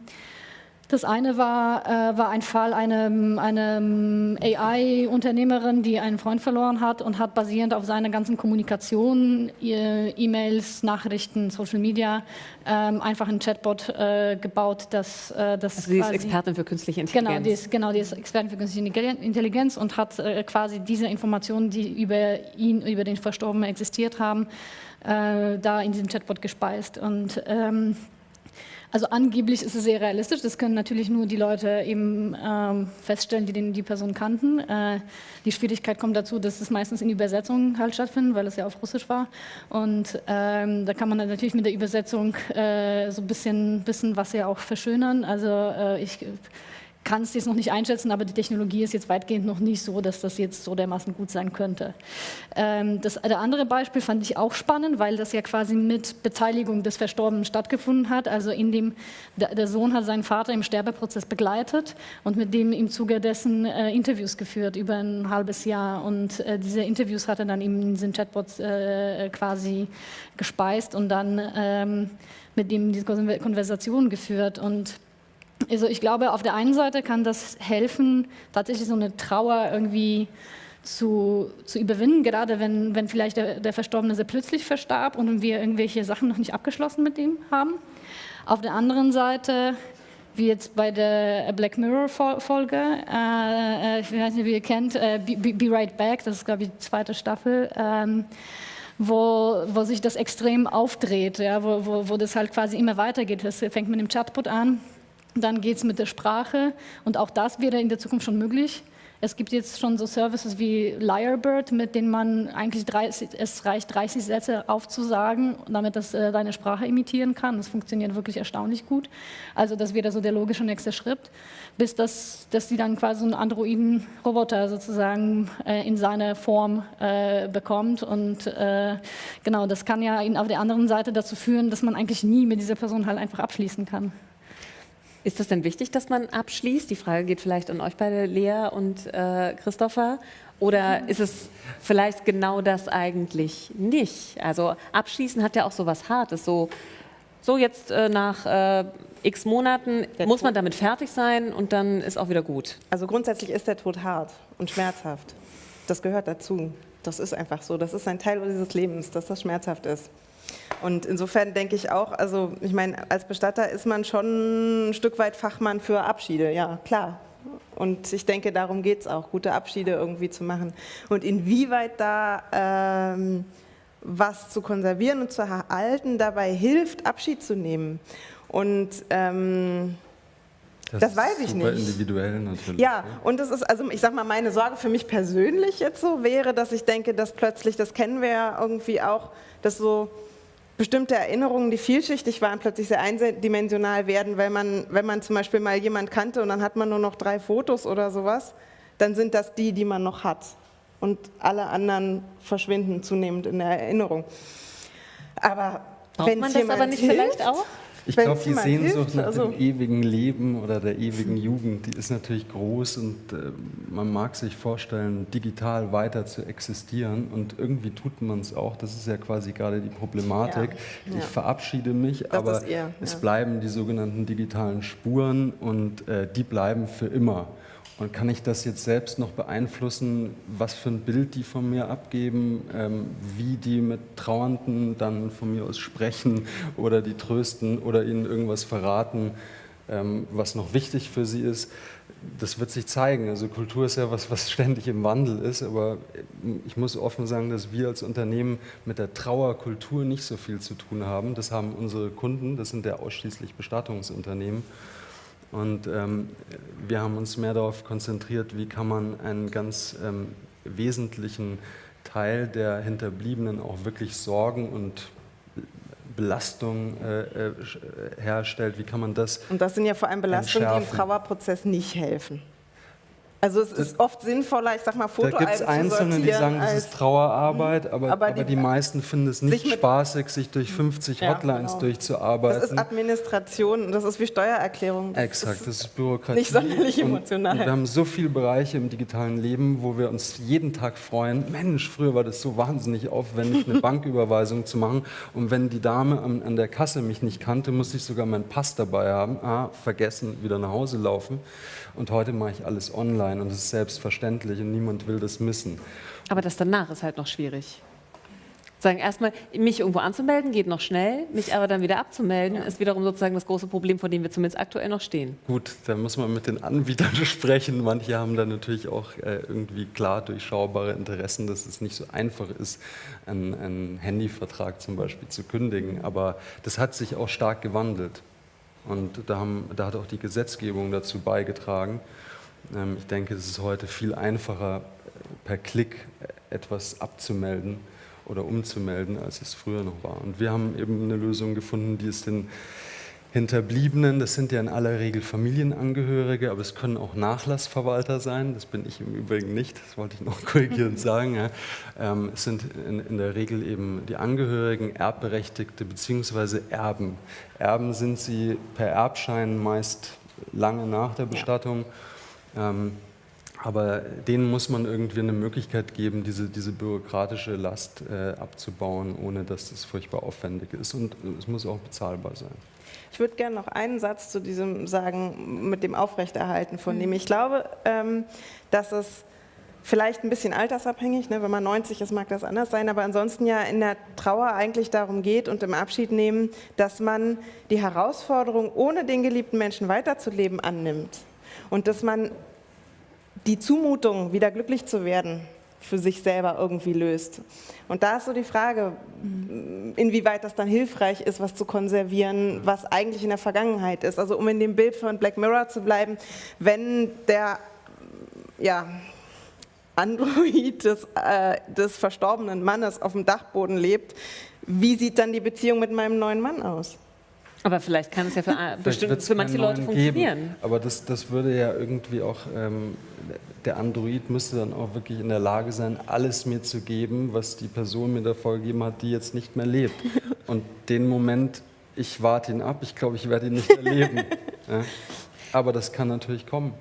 das eine war, äh, war ein Fall einer eine AI-Unternehmerin, die einen Freund verloren hat und hat basierend auf seiner ganzen Kommunikation, E-Mails, Nachrichten, Social Media, ähm, einfach ein Chatbot äh, gebaut, das, äh, das also sie ist Expertin für künstliche Intelligenz. Genau, die ist, genau, die ist Expertin für künstliche Intelligenz und hat äh, quasi diese Informationen, die über ihn, über den Verstorbenen existiert haben, äh, da in diesem Chatbot gespeist und ähm, Also angeblich ist es sehr realistisch. Das können natürlich nur die Leute eben ähm, feststellen, die den, die Person kannten. Äh, die Schwierigkeit kommt dazu, dass es meistens in Übersetzung halt stattfindet, weil es ja auf Russisch war. Und ähm, da kann man natürlich mit der Übersetzung äh, so ein bisschen, bisschen was ja auch verschönern. Also äh, ich kann es jetzt noch nicht einschätzen, aber die Technologie ist jetzt weitgehend noch nicht so, dass das jetzt so dermaßen gut sein könnte. Ähm, das der andere Beispiel fand ich auch spannend, weil das ja quasi mit Beteiligung des Verstorbenen stattgefunden hat. Also in dem der, der Sohn hat seinen Vater im Sterbeprozess begleitet und mit dem im Zuge dessen äh, Interviews geführt über ein halbes Jahr. Und äh, diese Interviews hat er dann eben in diesen Chatbots äh, quasi gespeist und dann ähm, mit dem diese Konversation geführt und also ich glaube, auf der einen Seite kann das helfen, tatsächlich so eine Trauer irgendwie zu, zu überwinden, gerade wenn, wenn vielleicht der, der Verstorbene sehr plötzlich verstarb und wir irgendwelche Sachen noch nicht abgeschlossen mit ihm haben. Auf der anderen Seite, wie jetzt bei der Black Mirror-Folge, äh, äh, ich weiß nicht, wie ihr kennt, äh, Be, Be, Right Back, das ist, glaube ich, die zweite Staffel, ähm, wo, wo sich das extrem aufdreht, ja, wo, wo, wo das halt quasi immer weitergeht. Das fängt mit dem Chatbot an dann geht es mit der Sprache und auch das wäre in der Zukunft schon möglich. Es gibt jetzt schon so Services wie Lyrebird, mit denen man eigentlich 30, es reicht 30 Sätze aufzusagen, damit das äh, deine Sprache imitieren kann. Das funktioniert wirklich erstaunlich gut. Also das wäre so der logische nächste Schritt, bis das, dass sie dann quasi einen Androiden-Roboter sozusagen äh, in seine Form äh, bekommt. Und äh, genau, das kann ja auf der anderen Seite dazu führen, dass man eigentlich nie mit dieser Person halt einfach abschließen kann. Ist das denn wichtig, dass man abschließt? Die Frage geht vielleicht an euch beide, Lea und äh, Christopher. Oder ist es vielleicht genau das eigentlich nicht? Also abschließen hat ja auch so was Hartes. So, so jetzt äh, nach äh, x Monaten der muss man damit fertig sein und dann ist auch wieder gut. Also grundsätzlich ist der Tod hart und schmerzhaft. Das gehört dazu. Das ist einfach so. Das ist ein Teil dieses Lebens, dass das schmerzhaft ist. Und insofern denke ich auch, also ich meine, als Bestatter ist man schon ein Stück weit Fachmann für Abschiede, ja, klar. Und ich denke, darum geht es auch, gute Abschiede irgendwie zu machen. Und inwieweit da ähm, was zu konservieren und zu erhalten dabei hilft, Abschied zu nehmen. Und ähm, das, das, weiß ich super nicht. individuell natürlich. Ja, und das ist, also ich sag mal, meine Sorge für mich persönlich jetzt so wäre, dass ich denke, dass plötzlich, das kennen wir ja irgendwie auch, dass so bestimmte Erinnerungen, die vielschichtig waren, plötzlich sehr eindimensional werden, weil man, wenn man zum Beispiel mal jemand kannte und dann hat man nur noch drei Fotos oder sowas, dann sind das die, die man noch hat. Und alle anderen verschwinden zunehmend in der Erinnerung. Aber Braucht wenn man das aber nicht hilft, vielleicht auch? Ich glaube, die Sehnsucht hilft, nach also dem ewigen Leben oder der ewigen Jugend, die ist natürlich groß und äh, man mag sich vorstellen, digital weiter zu existieren und irgendwie tut man es auch. Das ist ja quasi gerade die Problematik. Ja, ja. Ich verabschiede mich, das aber eher, es bleiben die sogenannten digitalen Spuren und äh, die bleiben für immer. Und kann ich das jetzt selbst noch beeinflussen, was für ein Bild die von mir abgeben, ähm, wie die mit Trauernden dann von mir aus sprechen oder die trösten oder ihnen irgendwas verraten, ähm, was noch wichtig für sie ist? Das wird sich zeigen. Also Kultur ist ja was, was ständig im Wandel ist, aber ich muss offen sagen, dass wir als Unternehmen mit der Trauerkultur nicht so viel zu tun haben. Das haben unsere Kunden, das sind ja ausschließlich Bestattungsunternehmen. Und ähm, wir haben uns mehr darauf konzentriert, wie kann man einen ganz ähm, wesentlichen Teil der Hinterbliebenen auch wirklich Sorgen und Belastung äh, äh, herstellt, wie kann man das Und das sind ja vor allem Belastungen, die im Trauerprozess nicht helfen. Also es ist oft sinnvoller, ich sag mal, Fotoalben Da gibt es Einzelne, die sagen, das ist Trauerarbeit, aber, aber, die, aber die, meisten finden es nicht spaßig, sich durch 50 ja, Hotlines genau. durchzuarbeiten. Das ist Administration, das ist wie Steuererklärung. Das Exakt, das ist Bürokratie. Nicht sonderlich emotional. wir haben so viele Bereiche im digitalen Leben, wo wir uns jeden Tag freuen. Mensch, früher war das so wahnsinnig aufwendig, eine Banküberweisung zu machen. Und wenn die Dame an, an der Kasse mich nicht kannte, musste ich sogar meinen Pass dabei haben. Ah, vergessen, wieder nach Hause laufen. Und heute mache ich alles online und es ist selbstverständlich und niemand will das missen. Aber das danach ist halt noch schwierig. Sagen erstmal, mich irgendwo anzumelden geht noch schnell, mich aber dann wieder abzumelden, ja. ist wiederum sozusagen das große Problem, vor dem wir zumindest aktuell noch stehen. Gut, da muss man mit den Anbietern sprechen. Manche haben da natürlich auch äh, irgendwie klar durchschaubare Interessen, dass es nicht so einfach ist, einen, einen Handyvertrag zum Beispiel zu kündigen. Aber das hat sich auch stark gewandelt. Und da, haben, da hat auch die Gesetzgebung dazu beigetragen. Ähm, ich denke, es ist heute viel einfacher, per Klick etwas abzumelden oder umzumelden, als es früher noch war. Und wir haben eben eine Lösung gefunden, die es den Hinterbliebenen, das sind ja in aller Regel Familienangehörige, aber es können auch Nachlassverwalter sein, das bin ich im Übrigen nicht, das wollte ich noch korrigierend sagen. Ja. Ähm, es sind in, in, der Regel eben die Angehörigen, Erbberechtigte bzw. Erben. Erben sind sie per Erbschein meist lange nach der Bestattung. Ja. Ähm, aber denen muss man irgendwie eine Möglichkeit geben, diese, diese bürokratische Last äh, abzubauen, ohne dass das furchtbar aufwendig ist. Und es muss auch bezahlbar sein. Ich würde gerne noch einen Satz zu diesem sagen, mit dem Aufrechterhalten von dem. Ich glaube, ähm, dass es vielleicht ein bisschen altersabhängig, ne? wenn man 90 ist, mag das anders sein, aber ansonsten ja in der Trauer eigentlich darum geht und im Abschied nehmen, dass man die Herausforderung, ohne den geliebten Menschen weiterzuleben, annimmt. Und dass man die Zumutung, wieder glücklich zu werden, für sich selber irgendwie löst. Und da ist so die Frage, inwieweit das dann hilfreich ist, was zu konservieren, was eigentlich in der Vergangenheit ist. Also um in dem Bild von Black Mirror zu bleiben, wenn der ja, Android des, äh, des verstorbenen Mannes auf dem Dachboden lebt, wie sieht dann die Beziehung mit meinem neuen Mann aus? Aber vielleicht kann es ja für, bestimmt, für manche Leute funktionieren. Geben, aber das, das würde ja irgendwie auch, ähm, der Android müsste dann auch wirklich in der Lage sein, alles mir zu geben, was die Person mir davor gegeben hat, die jetzt nicht mehr lebt. Und den Moment, ich warte ihn ab, ich glaube, ich werde ihn nicht erleben. ja. Aber das kann natürlich kommen.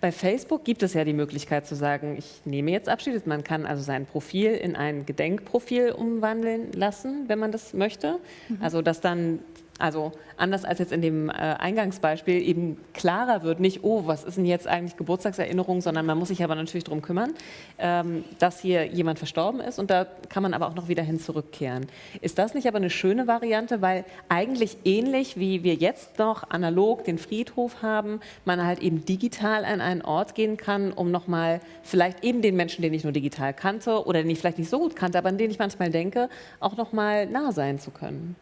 Bei Facebook gibt es ja die Möglichkeit zu sagen, ich nehme jetzt Abschied. Man kann also sein Profil in ein Gedenkprofil umwandeln lassen, wenn man das möchte. Mhm. Also dass dann also anders als jetzt in dem äh, Eingangsbeispiel eben klarer wird, nicht, oh, was ist denn jetzt eigentlich Geburtstagserinnerung, sondern man muss sich aber natürlich darum kümmern, ähm, dass hier jemand verstorben ist und da kann man aber auch noch wieder hin zurückkehren. Ist das nicht aber eine schöne Variante, weil eigentlich ähnlich wie wir jetzt noch analog den Friedhof haben, man halt eben digital an einen Ort gehen kann, um nochmal vielleicht eben den Menschen, den ich nur digital kannte oder den ich vielleicht nicht so gut kannte, aber an den ich manchmal denke, auch nochmal nah sein zu können.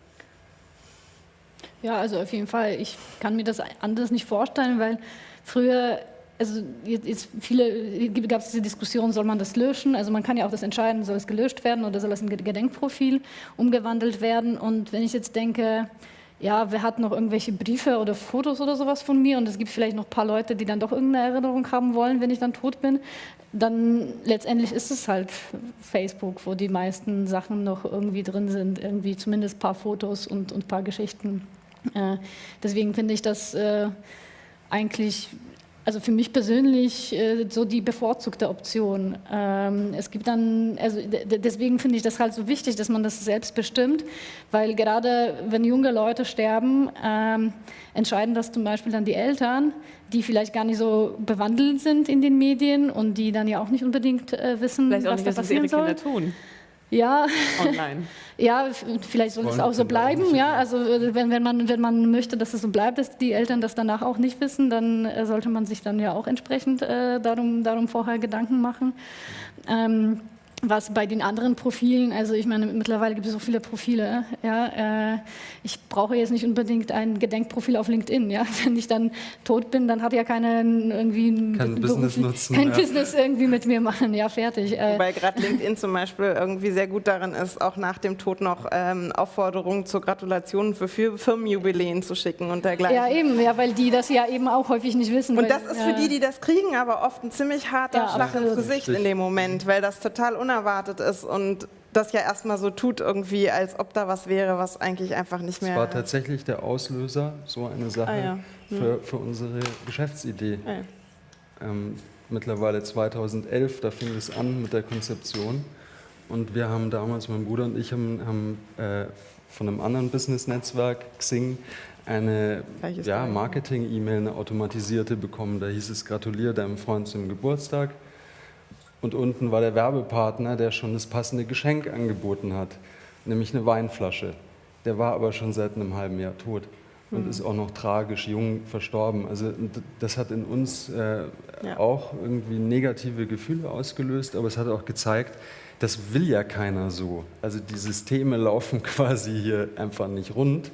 Ja, also auf jeden Fall. Ich kann mir das anders nicht vorstellen, weil früher, also jetzt viele, gab es diese Diskussion, soll man das löschen? Also man kann ja auch das entscheiden, soll es gelöscht werden oder soll es in Gedenkprofil umgewandelt werden? Und wenn ich jetzt denke, ja, wer hat noch irgendwelche Briefe oder Fotos oder sowas von mir und es gibt vielleicht noch ein paar Leute, die dann doch irgendeine Erinnerung haben wollen, wenn ich dann tot bin, dann letztendlich ist es halt Facebook, wo die meisten Sachen noch irgendwie drin sind, irgendwie zumindest ein paar Fotos und, und ein paar Geschichten. Äh, deswegen finde ich das äh, eigentlich, also für mich persönlich, äh, so die bevorzugte Option. Ähm, es gibt dann, also deswegen finde ich das halt so wichtig, dass man das selbst bestimmt, weil gerade wenn junge Leute sterben, ähm, entscheiden das zum Beispiel dann die Eltern, die vielleicht gar nicht so bewandelt sind in den Medien und die dann ja auch nicht unbedingt wissen, vielleicht was da passieren soll. Kinder tun. Ja. Online. ja, vielleicht soll es auch so bleiben. Ja, also wenn, wenn, man, wenn man möchte, dass es so bleibt, dass die Eltern das danach auch nicht wissen, dann äh, sollte man sich dann ja auch entsprechend äh, darum, darum vorher Gedanken machen. Ähm, was bei den anderen Profilen, also ich meine, mittlerweile gibt es so viele Profile, ja, äh, ich brauche jetzt nicht unbedingt ein Gedenkprofil auf LinkedIn, ja, wenn ich dann tot bin, dann hat ja keinen irgendwie kein Business nutzen, kein ja. Business irgendwie mit mir machen, ja, fertig. Äh. Weil gerade LinkedIn zum Beispiel irgendwie sehr gut darin ist, auch nach dem Tod noch ähm, Aufforderungen zur Gratulation für Firmenjubiläen zu schicken und dergleichen. Ja, eben, ja, weil die das ja eben auch häufig nicht wissen. Und weil, das ist für die, die das kriegen, aber oft ein ziemlich harter ja, Schlag ins Gesicht in dem Moment, weil das total unabhängig unerwartet ist und das ja erstmal so tut, irgendwie, als ob da was wäre, was eigentlich einfach nicht mehr. Das war tatsächlich der Auslöser, so eine Sache ah, ja. hm. für, für, unsere Geschäftsidee. Ah, ja. ähm, mittlerweile 2011, da fing es an mit der Konzeption. Und wir haben damals, mein Bruder und ich, haben, haben äh, von einem anderen Business-Netzwerk, Xing, eine ja, Marketing-E-Mail, eine automatisierte bekommen. Da hieß es, gratuliere deinem Freund zum Geburtstag. Und unten war der Werbepartner, der schon das passende Geschenk angeboten hat, nämlich eine Weinflasche. Der war aber schon seit einem halben Jahr tot und mhm. ist auch noch tragisch jung verstorben. Also das hat in uns äh, ja. auch irgendwie negative Gefühle ausgelöst, aber es hat auch gezeigt, das will ja keiner so. Also die Systeme laufen quasi hier einfach nicht rund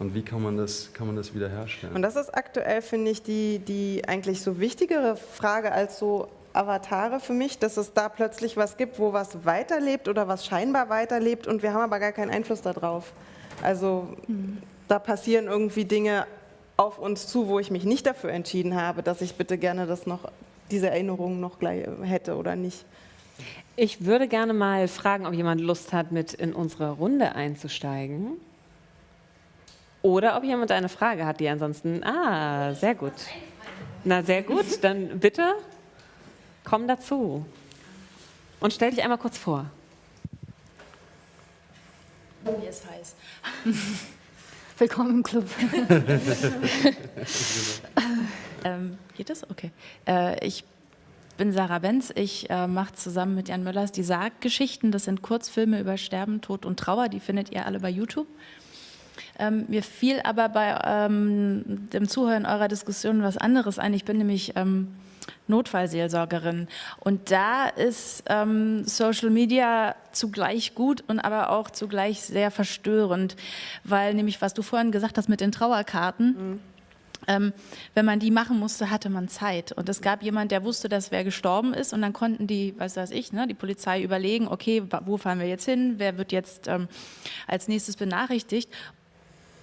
Und wie kann man das, kann man das wiederherstellen? Und das ist aktuell, finde ich, die, die eigentlich so wichtigere Frage als so Avatare für mich, dass es da plötzlich was gibt, wo was weiterlebt oder was scheinbar weiterlebt und wir haben aber gar keinen Einfluss darauf. Also da passieren irgendwie Dinge auf uns zu, wo ich mich nicht dafür entschieden habe, dass ich bitte gerne das noch, diese Erinnerungen noch gleich hätte oder nicht. Ich würde gerne mal fragen, ob jemand Lust hat, mit in unsere Runde einzusteigen. Oder ob jemand eine Frage hat, die ansonsten. Ah, sehr gut. Na, sehr gut. Dann bitte komm dazu. Und stell dich einmal kurz vor. Mir ist heiß. Willkommen im Club. ähm, geht das? Okay. Äh, ich bin Sarah Benz. Ich äh, mache zusammen mit Jan Möllers die Sarggeschichten. Das sind Kurzfilme über Sterben, Tod und Trauer. Die findet ihr alle bei YouTube. Ähm, mir fiel aber bei ähm, dem Zuhören eurer Diskussion was anderes ein. Ich bin nämlich ähm, Notfallseelsorgerin. Und da ist ähm, Social Media zugleich gut und aber auch zugleich sehr verstörend, weil nämlich, was du vorhin gesagt hast mit den Trauerkarten, mhm. Ähm, wenn man die machen musste, hatte man Zeit. Und es gab jemand, der wusste, dass wer gestorben ist. Und dann konnten die, was weiß ich, ne, die Polizei überlegen, okay, wo fahren wir jetzt hin? Wer wird jetzt ähm, als nächstes benachrichtigt?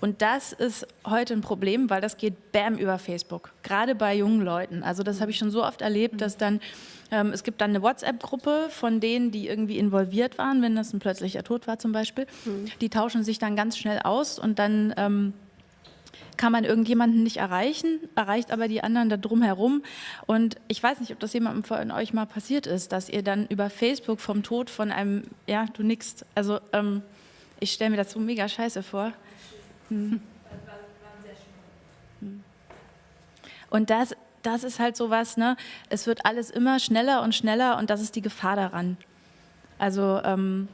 Und das ist heute ein Problem, weil das geht bam über Facebook, gerade bei jungen Leuten. Also das habe ich schon so oft erlebt, dass dann, ähm, es gibt dann eine WhatsApp-Gruppe von denen, die irgendwie involviert waren, wenn das ein plötzlicher Tod war zum Beispiel. Mhm. Die tauschen sich dann ganz schnell aus und dann ähm, kann man irgendjemanden nicht erreichen, erreicht aber die anderen da drumherum. Und ich weiß nicht, ob das jemandem von euch mal passiert ist, dass ihr dann über Facebook vom Tod von einem, ja, du nix, also ähm, ich stelle mir das so mega scheiße vor. Hm. Und das, das ist halt so was, ne? es wird alles immer schneller und schneller und das ist die Gefahr daran. Also, ähm,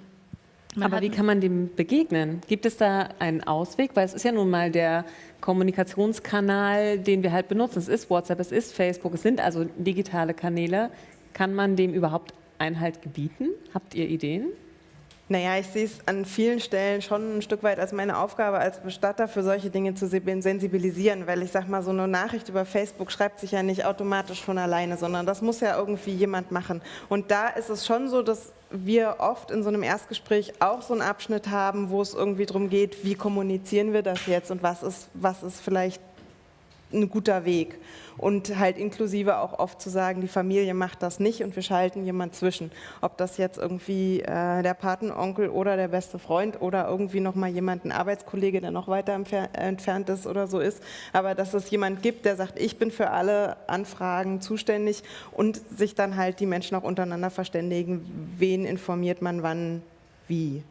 Aber wie kann man dem begegnen? Gibt es da einen Ausweg? Weil es ist ja nun mal der Kommunikationskanal, den wir halt benutzen. Es ist WhatsApp, es ist Facebook, es sind also digitale Kanäle. Kann man dem überhaupt Einhalt gebieten? Habt ihr Ideen? Naja, ich sehe es an vielen Stellen schon ein Stück weit als meine Aufgabe als Bestatter für solche Dinge zu sensibilisieren, weil ich sage mal, so eine Nachricht über Facebook schreibt sich ja nicht automatisch von alleine, sondern das muss ja irgendwie jemand machen. Und da ist es schon so, dass wir oft in so einem Erstgespräch auch so einen Abschnitt haben, wo es irgendwie darum geht, wie kommunizieren wir das jetzt und was ist, was ist vielleicht ein guter Weg. Und halt inklusive auch oft zu sagen, die Familie macht das nicht und wir schalten jemand zwischen. Ob das jetzt irgendwie äh, der Patenonkel oder der beste Freund oder irgendwie nochmal jemand, ein Arbeitskollege, der noch weiter entfernt ist oder so ist. Aber dass es jemand gibt, der sagt, ich bin für alle Anfragen zuständig und sich dann halt die Menschen auch untereinander verständigen, wen informiert man wann, wie.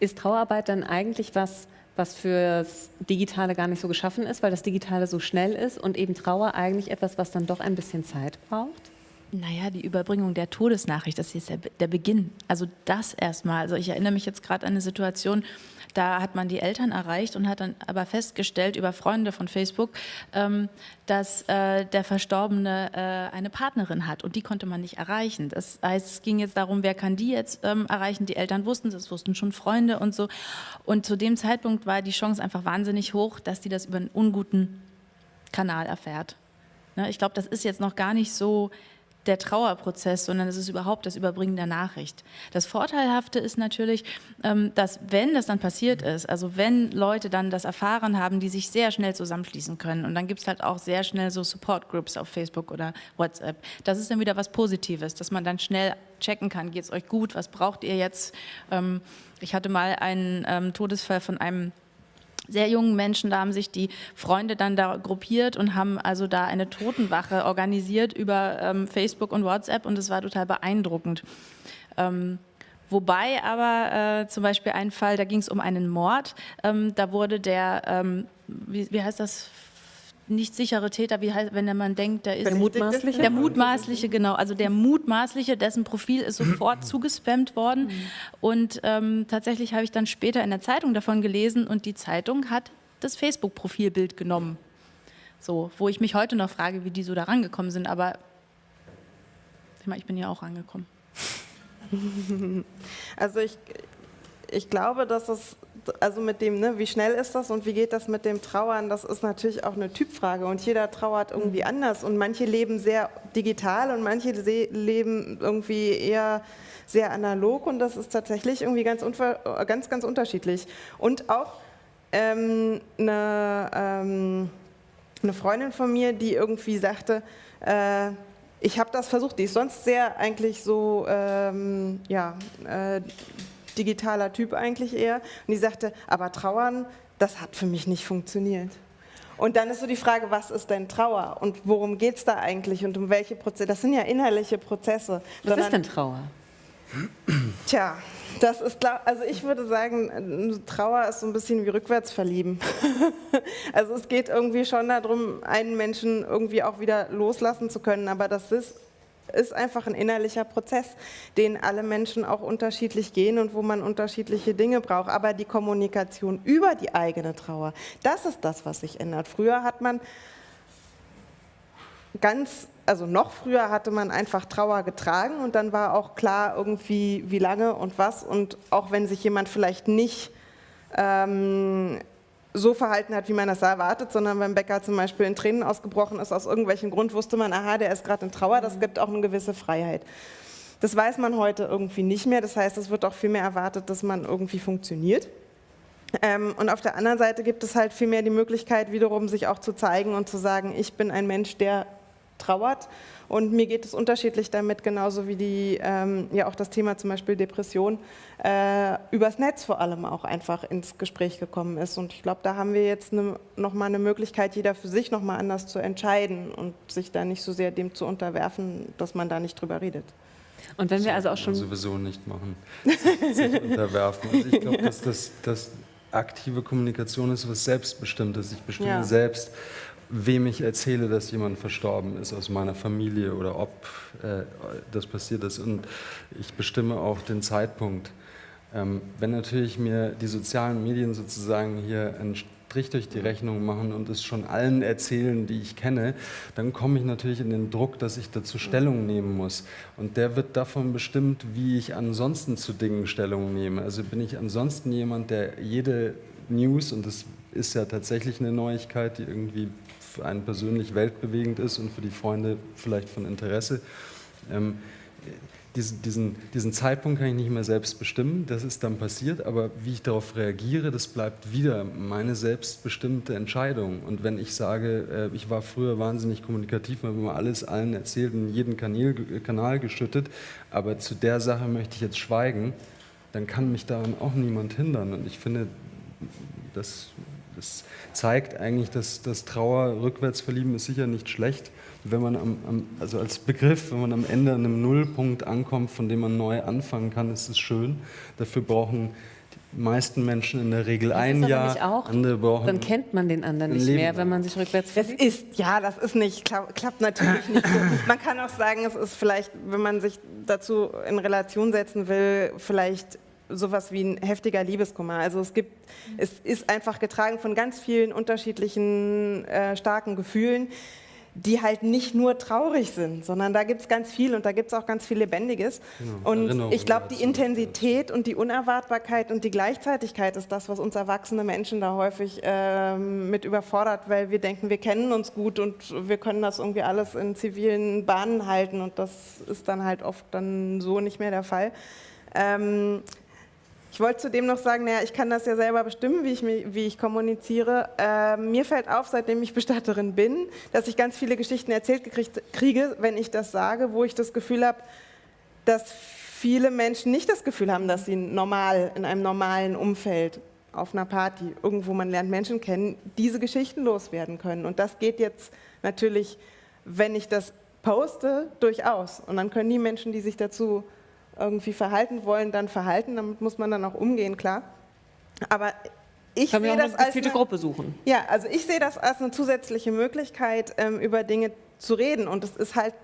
Ist Trauerarbeit dann eigentlich was, was fürs Digitale gar nicht so geschaffen ist, weil das Digitale so schnell ist und eben Trauer eigentlich etwas, was dann doch ein bisschen Zeit braucht? Naja, die Überbringung der Todesnachricht, das ist der, der Beginn. Also das erstmal. Also ich erinnere mich jetzt gerade an eine Situation, da hat man die Eltern erreicht und hat dann aber festgestellt über Freunde von Facebook, ähm, dass äh, der Verstorbene äh, eine Partnerin hat und die konnte man nicht erreichen. Das heißt, es ging jetzt darum, wer kann die jetzt ähm, erreichen. Die Eltern wussten es, wussten schon Freunde und so. Und zu dem Zeitpunkt war die Chance einfach wahnsinnig hoch, dass die das über einen unguten Kanal erfährt. Ne, ich glaube, das ist jetzt noch gar nicht so der Trauerprozess, sondern es ist überhaupt das Überbringen der Nachricht. Das Vorteilhafte ist natürlich, ähm, dass wenn das dann passiert ist, also wenn Leute dann das erfahren haben, die sich sehr schnell zusammenschließen können und dann gibt es halt auch sehr schnell so Support Groups auf Facebook oder WhatsApp, das ist dann wieder was Positives, dass man dann schnell checken kann, geht es euch gut, was braucht ihr jetzt? Ähm, ich hatte mal einen ähm, Todesfall von einem sehr jungen Menschen, da haben sich die Freunde dann da gruppiert und haben also da eine Totenwache organisiert über ähm, Facebook und WhatsApp und es war total beeindruckend. Ähm, wobei aber äh, zum Beispiel ein Fall, da ging es um einen Mord, ähm, da wurde der, ähm, wie, wie heißt das, nicht sichere Täter, wie heißt, wenn man denkt, der ist der mutmaßliche, der mutmaßliche, genau, also der mutmaßliche, dessen Profil ist sofort zugespammt worden. Und ähm, tatsächlich habe ich dann später in der Zeitung davon gelesen und die Zeitung hat das Facebook-Profilbild genommen, so, wo ich mich heute noch frage, wie die so da rangekommen sind, aber ich, meine, ich bin ja auch rangekommen. Also ich, ich glaube, dass es also mit dem, ne, wie schnell ist das und wie geht das mit dem Trauern, das ist natürlich auch eine Typfrage und jeder trauert irgendwie mhm. anders und manche leben sehr digital und manche leben irgendwie eher sehr analog und das ist tatsächlich irgendwie ganz, ganz, ganz unterschiedlich. Und auch ähm, eine, ähm, eine Freundin von mir, die irgendwie sagte, äh, ich habe das versucht, die ist sonst sehr eigentlich so, ähm, ja, äh, digitaler Typ eigentlich eher. Und die sagte, aber Trauern, das hat für mich nicht funktioniert. Und dann ist so die Frage, was ist denn Trauer und worum geht es da eigentlich und um welche Prozesse? Das sind ja innerliche Prozesse. Was ist denn Trauer? Tja, das ist, also ich würde sagen, Trauer ist so ein bisschen wie rückwärts verlieben. also es geht irgendwie schon darum, einen Menschen irgendwie auch wieder loslassen zu können, aber das ist, ist einfach ein innerlicher Prozess, den alle Menschen auch unterschiedlich gehen und wo man unterschiedliche Dinge braucht. Aber die Kommunikation über die eigene Trauer, das ist das, was sich ändert. Früher hat man ganz also noch früher hatte man einfach Trauer getragen und dann war auch klar irgendwie, wie lange und was. Und auch wenn sich jemand vielleicht nicht ähm, so verhalten hat, wie man das erwartet, sondern beim Bäcker zum Beispiel in Tränen ausgebrochen ist, aus irgendwelchem Grund wusste man, aha, der ist gerade in Trauer, das gibt auch eine gewisse Freiheit. Das weiß man heute irgendwie nicht mehr, das heißt, es wird auch viel mehr erwartet, dass man irgendwie funktioniert. Ähm, und auf der anderen Seite gibt es halt viel mehr die Möglichkeit, wiederum sich auch zu zeigen und zu sagen, ich bin ein Mensch, der trauert. Und mir geht es unterschiedlich damit, genauso wie die, ähm, ja auch das Thema zum Beispiel Depression äh, übers Netz vor allem auch einfach ins Gespräch gekommen ist. Und ich glaube, da haben wir jetzt ne, nochmal eine Möglichkeit, jeder für sich nochmal anders zu entscheiden und sich da nicht so sehr dem zu unterwerfen, dass man da nicht drüber redet. Und wenn wir also auch schon... sowieso nicht machen, sich unterwerfen. Also ich glaube, dass das, das aktive Kommunikation ist was Selbstbestimmtes. Ich bestimme ja. selbst, wem ich erzähle, dass jemand verstorben ist aus meiner Familie oder ob äh, das passiert ist. Und ich bestimme auch den Zeitpunkt. Ähm, wenn natürlich mir die sozialen Medien sozusagen hier einen Strich durch die Rechnung machen und es schon allen erzählen, die ich kenne, dann komme ich natürlich in den Druck, dass ich dazu Stellung nehmen muss. Und der wird davon bestimmt, wie ich ansonsten zu Dingen Stellung nehme. Also bin ich ansonsten jemand, der jede News, und das ist ja tatsächlich eine Neuigkeit, die irgendwie für einen persönlich weltbewegend ist und für die Freunde vielleicht von Interesse. Ähm, diesen, diesen, diesen Zeitpunkt kann ich nicht mehr selbst bestimmen, das ist dann passiert, aber wie ich darauf reagiere, das bleibt wieder meine selbstbestimmte Entscheidung. Und wenn ich sage, äh, ich war früher wahnsinnig kommunikativ, habe immer alles allen erzählt, in jeden Kanal, Kanal geschüttet, aber zu der Sache möchte ich jetzt schweigen, dann kann mich daran auch niemand hindern. Und ich finde, das, das zeigt eigentlich, dass das Trauer rückwärts verlieben ist sicher nicht schlecht. Wenn man am, am, also als Begriff, wenn man am Ende an einem Nullpunkt ankommt, von dem man neu anfangen kann, ist es schön. Dafür brauchen die meisten Menschen in der Regel das ein Jahr. Auch, andere brauchen dann kennt man den anderen nicht Leben mehr, wenn man sich rückwärts verliebt. Das ist, ja, das ist nicht, klappt natürlich nicht so. Man kann auch sagen, es ist vielleicht, wenn man sich dazu in Relation setzen will, vielleicht sowas wie ein heftiger Liebeskummer. Also es gibt, es ist einfach getragen von ganz vielen unterschiedlichen äh, starken Gefühlen, die halt nicht nur traurig sind, sondern da gibt es ganz viel und da gibt es auch ganz viel Lebendiges. Genau. Und Erinnerung ich glaube, die Intensität und die Unerwartbarkeit und die Gleichzeitigkeit ist das, was uns erwachsene Menschen da häufig äh, mit überfordert, weil wir denken, wir kennen uns gut und wir können das irgendwie alles in zivilen Bahnen halten und das ist dann halt oft dann so nicht mehr der Fall. Ähm, ich wollte zudem noch sagen, naja, ich kann das ja selber bestimmen, wie ich, wie ich kommuniziere. Äh, mir fällt auf, seitdem ich Bestatterin bin, dass ich ganz viele Geschichten erzählt gekriegt, kriege, wenn ich das sage, wo ich das Gefühl habe, dass viele Menschen nicht das Gefühl haben, dass sie normal, in einem normalen Umfeld, auf einer Party, irgendwo man lernt Menschen kennen, diese Geschichten loswerden können. Und das geht jetzt natürlich, wenn ich das poste, durchaus. Und dann können die Menschen, die sich dazu irgendwie verhalten wollen, dann verhalten. Damit muss man dann auch umgehen, klar. Aber ich Können sehe das als eine Gruppe suchen. Ja, also ich sehe das als eine zusätzliche Möglichkeit, ähm, über Dinge zu reden. Und es ist halt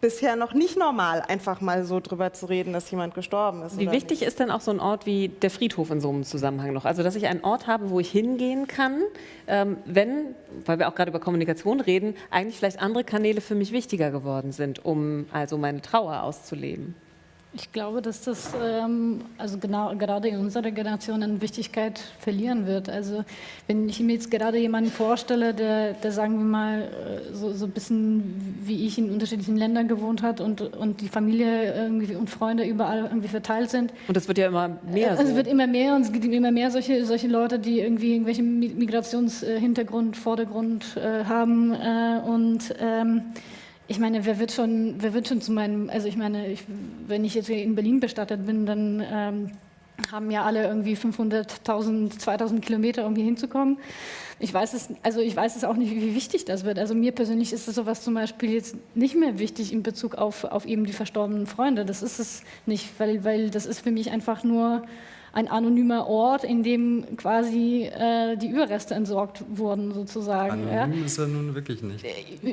bisher noch nicht normal, einfach mal so drüber zu reden, dass jemand gestorben ist. Wie wichtig nicht? ist denn auch so ein Ort wie der Friedhof in so einem Zusammenhang noch? Also, dass ich einen Ort habe, wo ich hingehen kann, ähm, wenn, weil wir auch gerade über Kommunikation reden, eigentlich vielleicht andere Kanäle für mich wichtiger geworden sind, um also meine Trauer auszuleben. Ich glaube, dass das ähm, also genau, gerade in unserer Generation an Wichtigkeit verlieren wird. Also wenn ich mir jetzt gerade jemanden vorstelle, der, der sagen wir mal äh, so, so ein bisschen wie ich in unterschiedlichen Ländern gewohnt hat und, und die Familie irgendwie und Freunde überall irgendwie verteilt sind. Und das wird ja immer mehr. So. Es wird immer mehr und es gibt immer mehr solche, solche Leute, die irgendwie irgendwelchen Migrationshintergrund, Vordergrund äh, haben äh, und ähm, ich meine, wer wird schon, wer wird schon zu meinem, also ich meine, ich, wenn ich jetzt in Berlin bestattet bin, dann ähm, haben ja alle irgendwie 500.000, 2.000 Kilometer, um hier hinzukommen. Ich weiß es, also ich weiß es auch nicht, wie wichtig das wird. Also mir persönlich ist es sowas zum Beispiel jetzt nicht mehr wichtig in Bezug auf, auf eben die verstorbenen Freunde. Das ist es nicht, weil, weil das ist für mich einfach nur ein anonymer Ort, in dem quasi äh, die Überreste entsorgt wurden, sozusagen. Anonym ja. ist er nun wirklich nicht.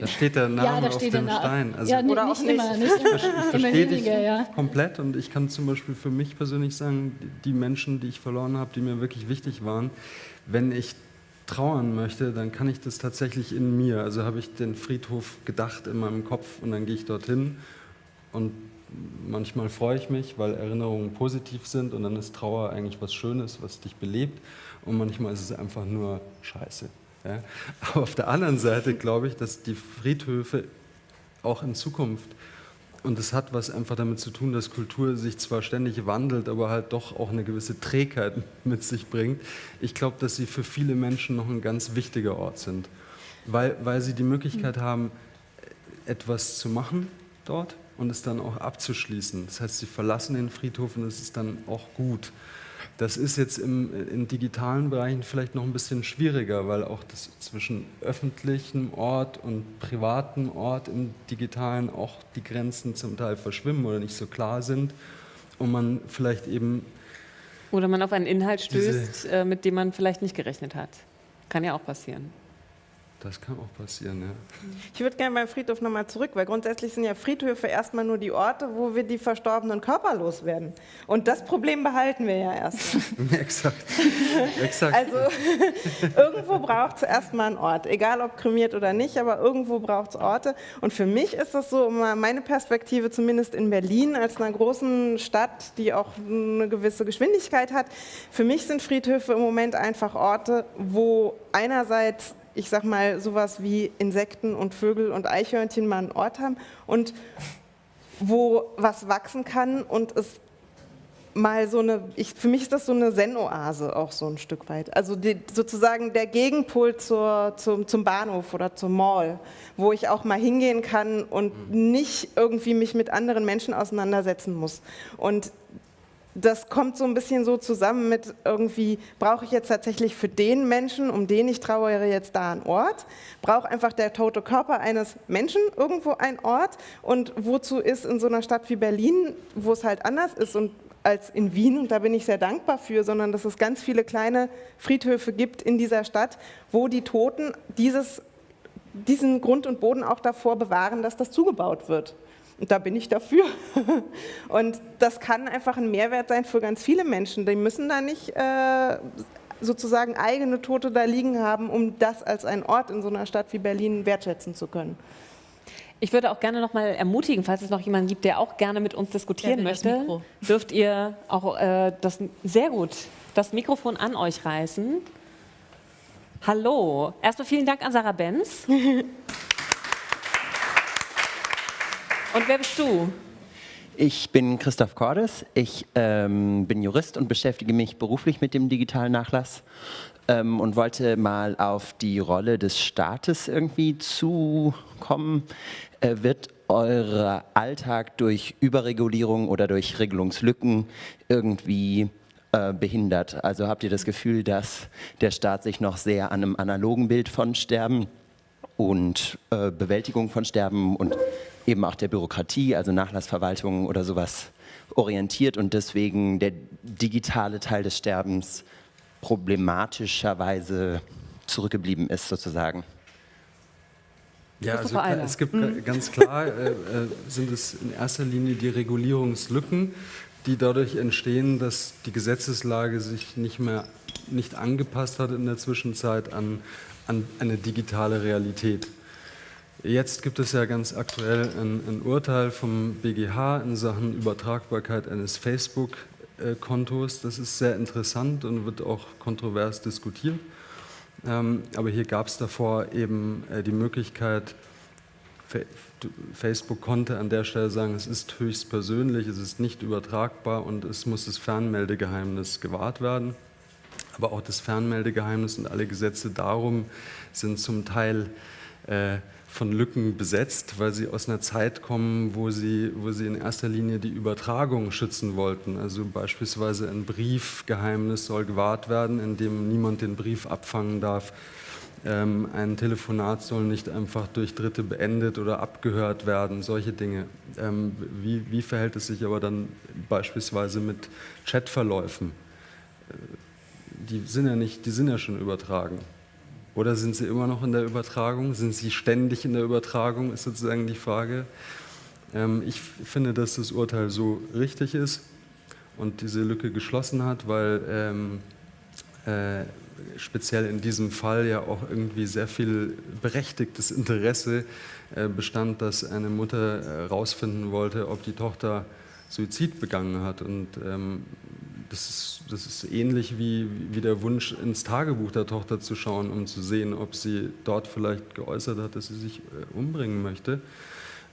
Da steht der Name ja, da steht auf dem Stein. Also ja, oder nicht, auch immer, nicht immer. Ich verstehe dich ja. komplett und ich kann zum Beispiel für mich persönlich sagen, die Menschen, die ich verloren habe, die mir wirklich wichtig waren, wenn ich trauern möchte, dann kann ich das tatsächlich in mir. Also habe ich den Friedhof gedacht in meinem Kopf und dann gehe ich dorthin und manchmal freue ich mich, weil Erinnerungen positiv sind und dann ist Trauer eigentlich was Schönes, was dich belebt und manchmal ist es einfach nur Scheiße. Ja? Aber auf der anderen Seite glaube ich, dass die Friedhöfe auch in Zukunft und es hat was einfach damit zu tun, dass Kultur sich zwar ständig wandelt, aber halt doch auch eine gewisse Trägheit mit sich bringt. Ich glaube, dass sie für viele Menschen noch ein ganz wichtiger Ort sind, weil, weil sie die Möglichkeit haben, etwas zu machen dort, und es dann auch abzuschließen. Das heißt, sie verlassen den Friedhof und es ist dann auch gut. Das ist jetzt im, in digitalen Bereichen vielleicht noch ein bisschen schwieriger, weil auch das zwischen öffentlichem Ort und privatem Ort im digitalen auch die Grenzen zum Teil verschwimmen oder nicht so klar sind und man vielleicht eben oder man auf einen Inhalt stößt, äh, mit dem man vielleicht nicht gerechnet hat. Kann ja auch passieren. Das kann auch passieren, ja. Ich würde gerne beim Friedhof nochmal zurück, weil grundsätzlich sind ja Friedhöfe erstmal nur die Orte, wo wir die verstorbenen Körper loswerden. Und das Problem behalten wir ja erstmal. Exakt. Exakt. Also irgendwo braucht es erstmal einen Ort, egal ob kremiert oder nicht, aber irgendwo braucht es Orte. Und für mich ist das so, meine Perspektive zumindest in Berlin als einer großen Stadt, die auch eine gewisse Geschwindigkeit hat, für mich sind Friedhöfe im Moment einfach Orte, wo einerseits ich sag mal, sowas wie Insekten und Vögel und Eichhörnchen mal einen Ort haben und wo was wachsen kann und es mal so eine, ich, für mich ist das so eine Zen-Oase auch so ein Stück weit. Also die, sozusagen der Gegenpol zur, zum, zum Bahnhof oder zum Mall, wo ich auch mal hingehen kann und nicht irgendwie mich mit anderen Menschen auseinandersetzen muss. Und das kommt so ein bisschen so zusammen mit irgendwie, brauche ich jetzt tatsächlich für den Menschen, um den ich trauere, jetzt da einen Ort? Braucht einfach der tote Körper eines Menschen irgendwo einen Ort? Und wozu ist in so einer Stadt wie Berlin, wo es halt anders ist und als in Wien, und da bin ich sehr dankbar für, sondern dass es ganz viele kleine Friedhöfe gibt in dieser Stadt, wo die Toten dieses, diesen Grund und Boden auch davor bewahren, dass das zugebaut wird. Und da bin ich dafür. Und das kann einfach ein Mehrwert sein für ganz viele Menschen. Die müssen da nicht äh, sozusagen eigene Tote da liegen haben, um das als einen Ort in so einer Stadt wie Berlin wertschätzen zu können. Ich würde auch gerne noch mal ermutigen, falls es noch jemanden gibt, der auch gerne mit uns diskutieren möchte, dürft ihr auch äh, das sehr gut das Mikrofon an euch reißen. Hallo. Erstmal vielen Dank an Sarah Benz. Und wer bist du? Ich bin Christoph Cordes. Ich ähm, bin Jurist und beschäftige mich beruflich mit dem digitalen Nachlass ähm, und wollte mal auf die Rolle des Staates irgendwie zukommen. Äh, wird euer Alltag durch Überregulierung oder durch Regelungslücken irgendwie äh, behindert? Also habt ihr das Gefühl, dass der Staat sich noch sehr an einem analogen Bild von Sterben und äh, Bewältigung von Sterben und eben auch der Bürokratie, also Nachlassverwaltung oder sowas orientiert und deswegen der digitale Teil des Sterbens problematischerweise zurückgeblieben ist sozusagen. Ja, also es gibt mhm. ganz klar, äh, äh, sind es in erster Linie die Regulierungslücken, die dadurch entstehen, dass die Gesetzeslage sich nicht mehr nicht angepasst hat in der Zwischenzeit an, an eine digitale Realität. Jetzt gibt es ja ganz aktuell ein, ein Urteil vom BGH in Sachen Übertragbarkeit eines Facebook-Kontos. Das ist sehr interessant und wird auch kontrovers diskutiert. Ähm, aber hier gab es davor eben äh, die Möglichkeit, Facebook konnte an der Stelle sagen, es ist höchst persönlich, es ist nicht übertragbar und es muss das Fernmeldegeheimnis gewahrt werden. Aber auch das Fernmeldegeheimnis und alle Gesetze darum sind zum Teil äh, von Lücken besetzt, weil sie aus einer Zeit kommen, wo sie, wo sie in erster Linie die Übertragung schützen wollten. Also beispielsweise ein Briefgeheimnis soll gewahrt werden, indem niemand den Brief abfangen darf. Ähm, ein Telefonat soll nicht einfach durch Dritte beendet oder abgehört werden, solche Dinge. Ähm, wie, wie verhält es sich aber dann beispielsweise mit Chatverläufen? Äh, die sind ja nicht, die sind ja schon übertragen. Oder sind sie immer noch in der Übertragung? Sind sie ständig in der Übertragung, ist sozusagen die Frage. Ähm, ich finde, dass das Urteil so richtig ist und diese Lücke geschlossen hat, weil ähm, äh, speziell in diesem Fall ja auch irgendwie sehr viel berechtigtes Interesse äh, bestand, dass eine Mutter herausfinden äh, wollte, ob die Tochter Suizid begangen hat. Und ähm, das ist, das ist ähnlich wie, wie der Wunsch, ins Tagebuch der Tochter zu schauen, um zu sehen, ob sie dort vielleicht geäußert hat, dass sie sich äh, umbringen möchte.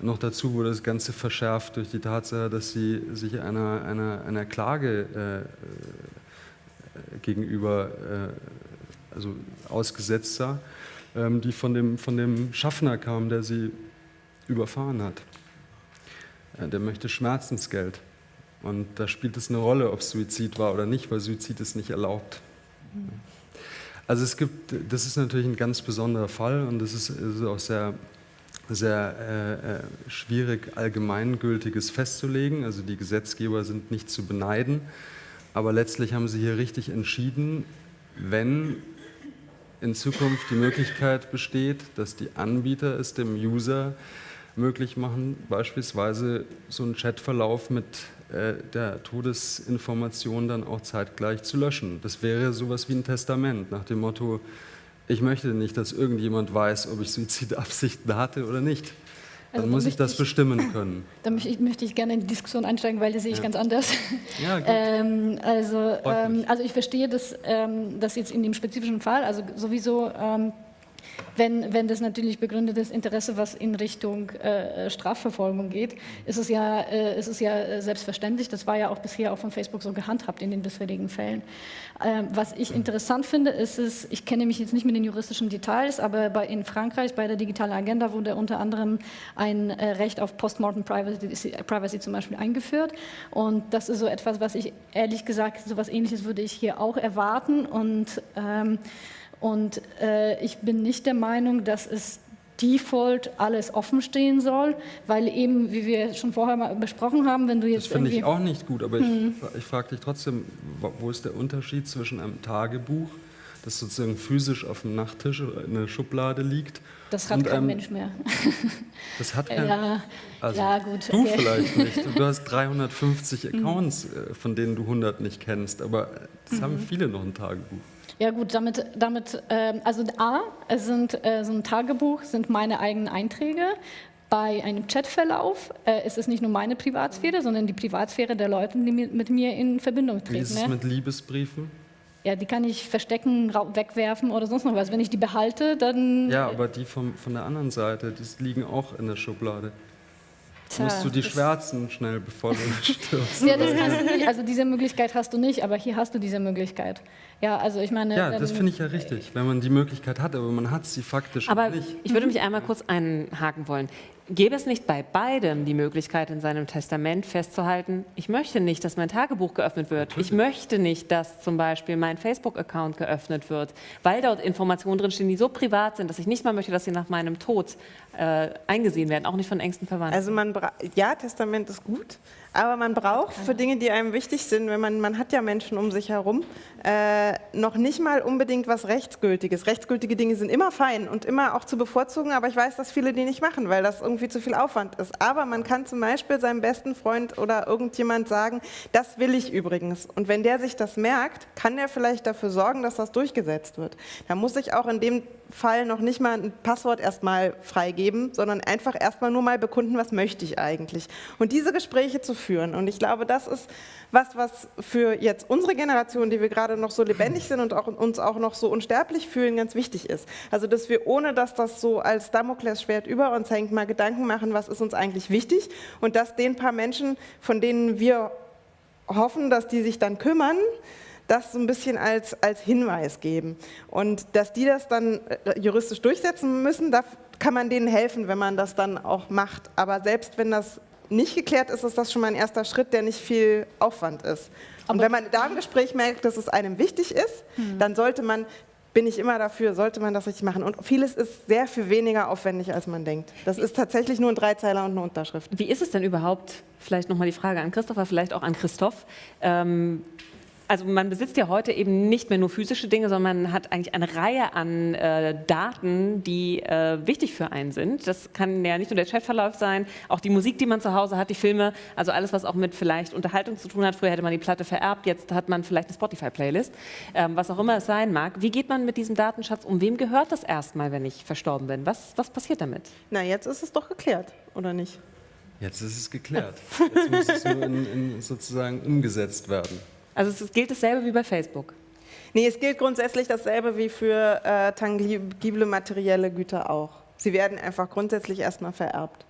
Noch dazu wurde das Ganze verschärft durch die Tatsache, dass sie sich einer, einer, einer Klage äh, äh gegenüber äh, also ausgesetzt sah, ähm, die von dem, von dem Schaffner kam, der sie überfahren hat. Äh, der möchte Schmerzensgeld. Und da spielt es eine Rolle, ob es Suizid war oder nicht, weil Suizid ist nicht erlaubt. Also es gibt, das ist natürlich ein ganz besonderer Fall und es ist, ist, auch sehr, sehr äh, äh, schwierig, allgemeingültiges festzulegen. Also die Gesetzgeber sind nicht zu beneiden, aber letztlich haben sie hier richtig entschieden, wenn in Zukunft die Möglichkeit besteht, dass die Anbieter es dem User möglich machen, beispielsweise so einen Chatverlauf mit der Todesinformation dann auch zeitgleich zu löschen. Das wäre sowas wie ein Testament nach dem Motto, ich möchte nicht, dass irgendjemand weiß, ob ich Suizidabsichten hatte oder nicht. Dann also, muss ich das bestimmen können. Da möchte ich, ich, gerne in die Diskussion einsteigen, weil das sehe ich ja. ganz anders. Ja, gut. ähm, also, ähm, also ich verstehe das, ähm, das jetzt in dem spezifischen Fall, also sowieso ähm, wenn, wenn das natürlich begründetes Interesse, was in Richtung äh, Strafverfolgung geht, ist es, ja, äh, ist es ja selbstverständlich. Das war ja auch bisher auch von Facebook so gehandhabt in den bisherigen Fällen. Ähm, was ich interessant finde, ist es, ich kenne mich jetzt nicht mit den juristischen Details, aber bei, in Frankreich bei der digitalen Agenda wurde unter anderem ein äh, Recht auf Postmortem Privacy, Privacy zum Beispiel eingeführt. Und das ist so etwas, was ich ehrlich gesagt, so etwas Ähnliches würde ich hier auch erwarten. Und ähm, und äh, ich bin nicht der Meinung, dass es Default alles offen stehen soll, weil eben, wie wir schon vorher mal besprochen haben, wenn du jetzt. Das finde ich auch nicht gut, aber hm. ich, ich frage dich trotzdem, wo ist der Unterschied zwischen einem Tagebuch, das sozusagen physisch auf dem Nachttisch oder in der Schublade liegt? Das hat kein einem, Mensch mehr. Das hat kein ja, also ja, gut. Du okay. vielleicht nicht. Du hast 350 hm. Accounts, mhm. von denen du 100 nicht kennst, aber das mhm. haben viele noch ein Tagebuch. Ja gut, damit, damit äh, also A, es sind, äh, so ein Tagebuch sind meine eigenen Einträge. Bei einem Chatverlauf äh, ist es nicht nur meine Privatsphäre, sondern die Privatsphäre der Leute, die mit mir in Verbindung treten. Wie ist es ne? mit Liebesbriefen? Ja, die kann ich verstecken, wegwerfen oder sonst noch was. Wenn ich die behalte, dann... Ja, aber die vom, von der anderen Seite, die liegen auch in der Schublade. Tja, musst du die schwärzen schnell, bevor du stirbst. ja, das kannst du nicht. Also diese Möglichkeit hast du nicht, aber hier hast du diese Möglichkeit. Ja, also ich meine... Ja, das finde ich ja richtig, wenn man die Möglichkeit hat, aber man hat sie faktisch aber nicht. Ich würde mich einmal kurz einhaken wollen. Gäbe es nicht bei beidem die Möglichkeit, in seinem Testament festzuhalten, ich möchte nicht, dass mein Tagebuch geöffnet wird. Natürlich. Ich möchte nicht, dass zum Beispiel mein Facebook-Account geöffnet wird, weil dort Informationen drinstehen, die so privat sind, dass ich nicht mal möchte, dass sie nach meinem Tod äh, eingesehen werden, auch nicht von engsten Verwandten. Also man ja, Testament ist gut, Aber man braucht für Dinge, die einem wichtig sind, wenn man, man hat ja Menschen um sich herum, äh, noch nicht mal unbedingt was Rechtsgültiges. Rechtsgültige Dinge sind immer fein und immer auch zu bevorzugen, aber ich weiß, dass viele die nicht machen, weil das irgendwie zu viel Aufwand ist. Aber man kann zum Beispiel seinem besten Freund oder irgendjemand sagen, das will ich übrigens. Und wenn der sich das merkt, kann der vielleicht dafür sorgen, dass das durchgesetzt wird. Da muss ich auch in dem Fall noch nicht mal ein Passwort erstmal freigeben, sondern einfach erstmal nur mal bekunden, was möchte ich eigentlich. Und diese Gespräche zu führen. Und ich glaube, das ist was, was für jetzt unsere Generation, die wir gerade noch so lebendig sind und auch, uns auch noch so unsterblich fühlen, ganz wichtig ist. Also, dass wir, ohne dass das so als Damoklesschwert über uns hängt, mal Gedanken machen, was ist uns eigentlich wichtig und dass den paar Menschen, von denen wir hoffen, dass die sich dann kümmern, das so ein bisschen als, als Hinweis geben. Und dass die das dann äh, juristisch durchsetzen müssen, da kann man denen helfen, wenn man das dann auch macht. Aber selbst wenn das nicht geklärt ist, ist das schon mal ein erster Schritt, der nicht viel Aufwand ist. Und wenn man da im Gespräch merkt, dass es einem wichtig ist, hm. dann sollte man bin ich immer dafür, sollte man das richtig machen. Und vieles ist sehr viel weniger aufwendig, als man denkt. Das ist tatsächlich nur ein Dreizeiler und eine Unterschrift. Wie ist es denn überhaupt, vielleicht nochmal die Frage an Christopher, vielleicht auch an Christoph, ähm, also man besitzt ja heute eben nicht mehr nur physische Dinge, sondern man hat eigentlich eine Reihe an äh, Daten, die äh, wichtig für einen sind. Das kann ja nicht nur der Chatverlauf sein, auch die Musik, die man zu Hause hat, die Filme, also alles, was auch mit vielleicht Unterhaltung zu tun hat. Früher hätte man die Platte vererbt, jetzt hat man vielleicht eine Spotify-Playlist, ähm, was auch immer es sein mag. Wie geht man mit diesem Datenschatz um? Wem gehört das erstmal, wenn ich verstorben bin? Was, was passiert damit? Na, jetzt ist es doch geklärt, oder nicht? Jetzt ist es geklärt. Jetzt muss es nur in, in sozusagen umgesetzt werden. Also es gilt dasselbe wie bei Facebook? Nee, es gilt grundsätzlich dasselbe wie für äh, tangible materielle Güter auch. Sie werden einfach grundsätzlich erstmal vererbt.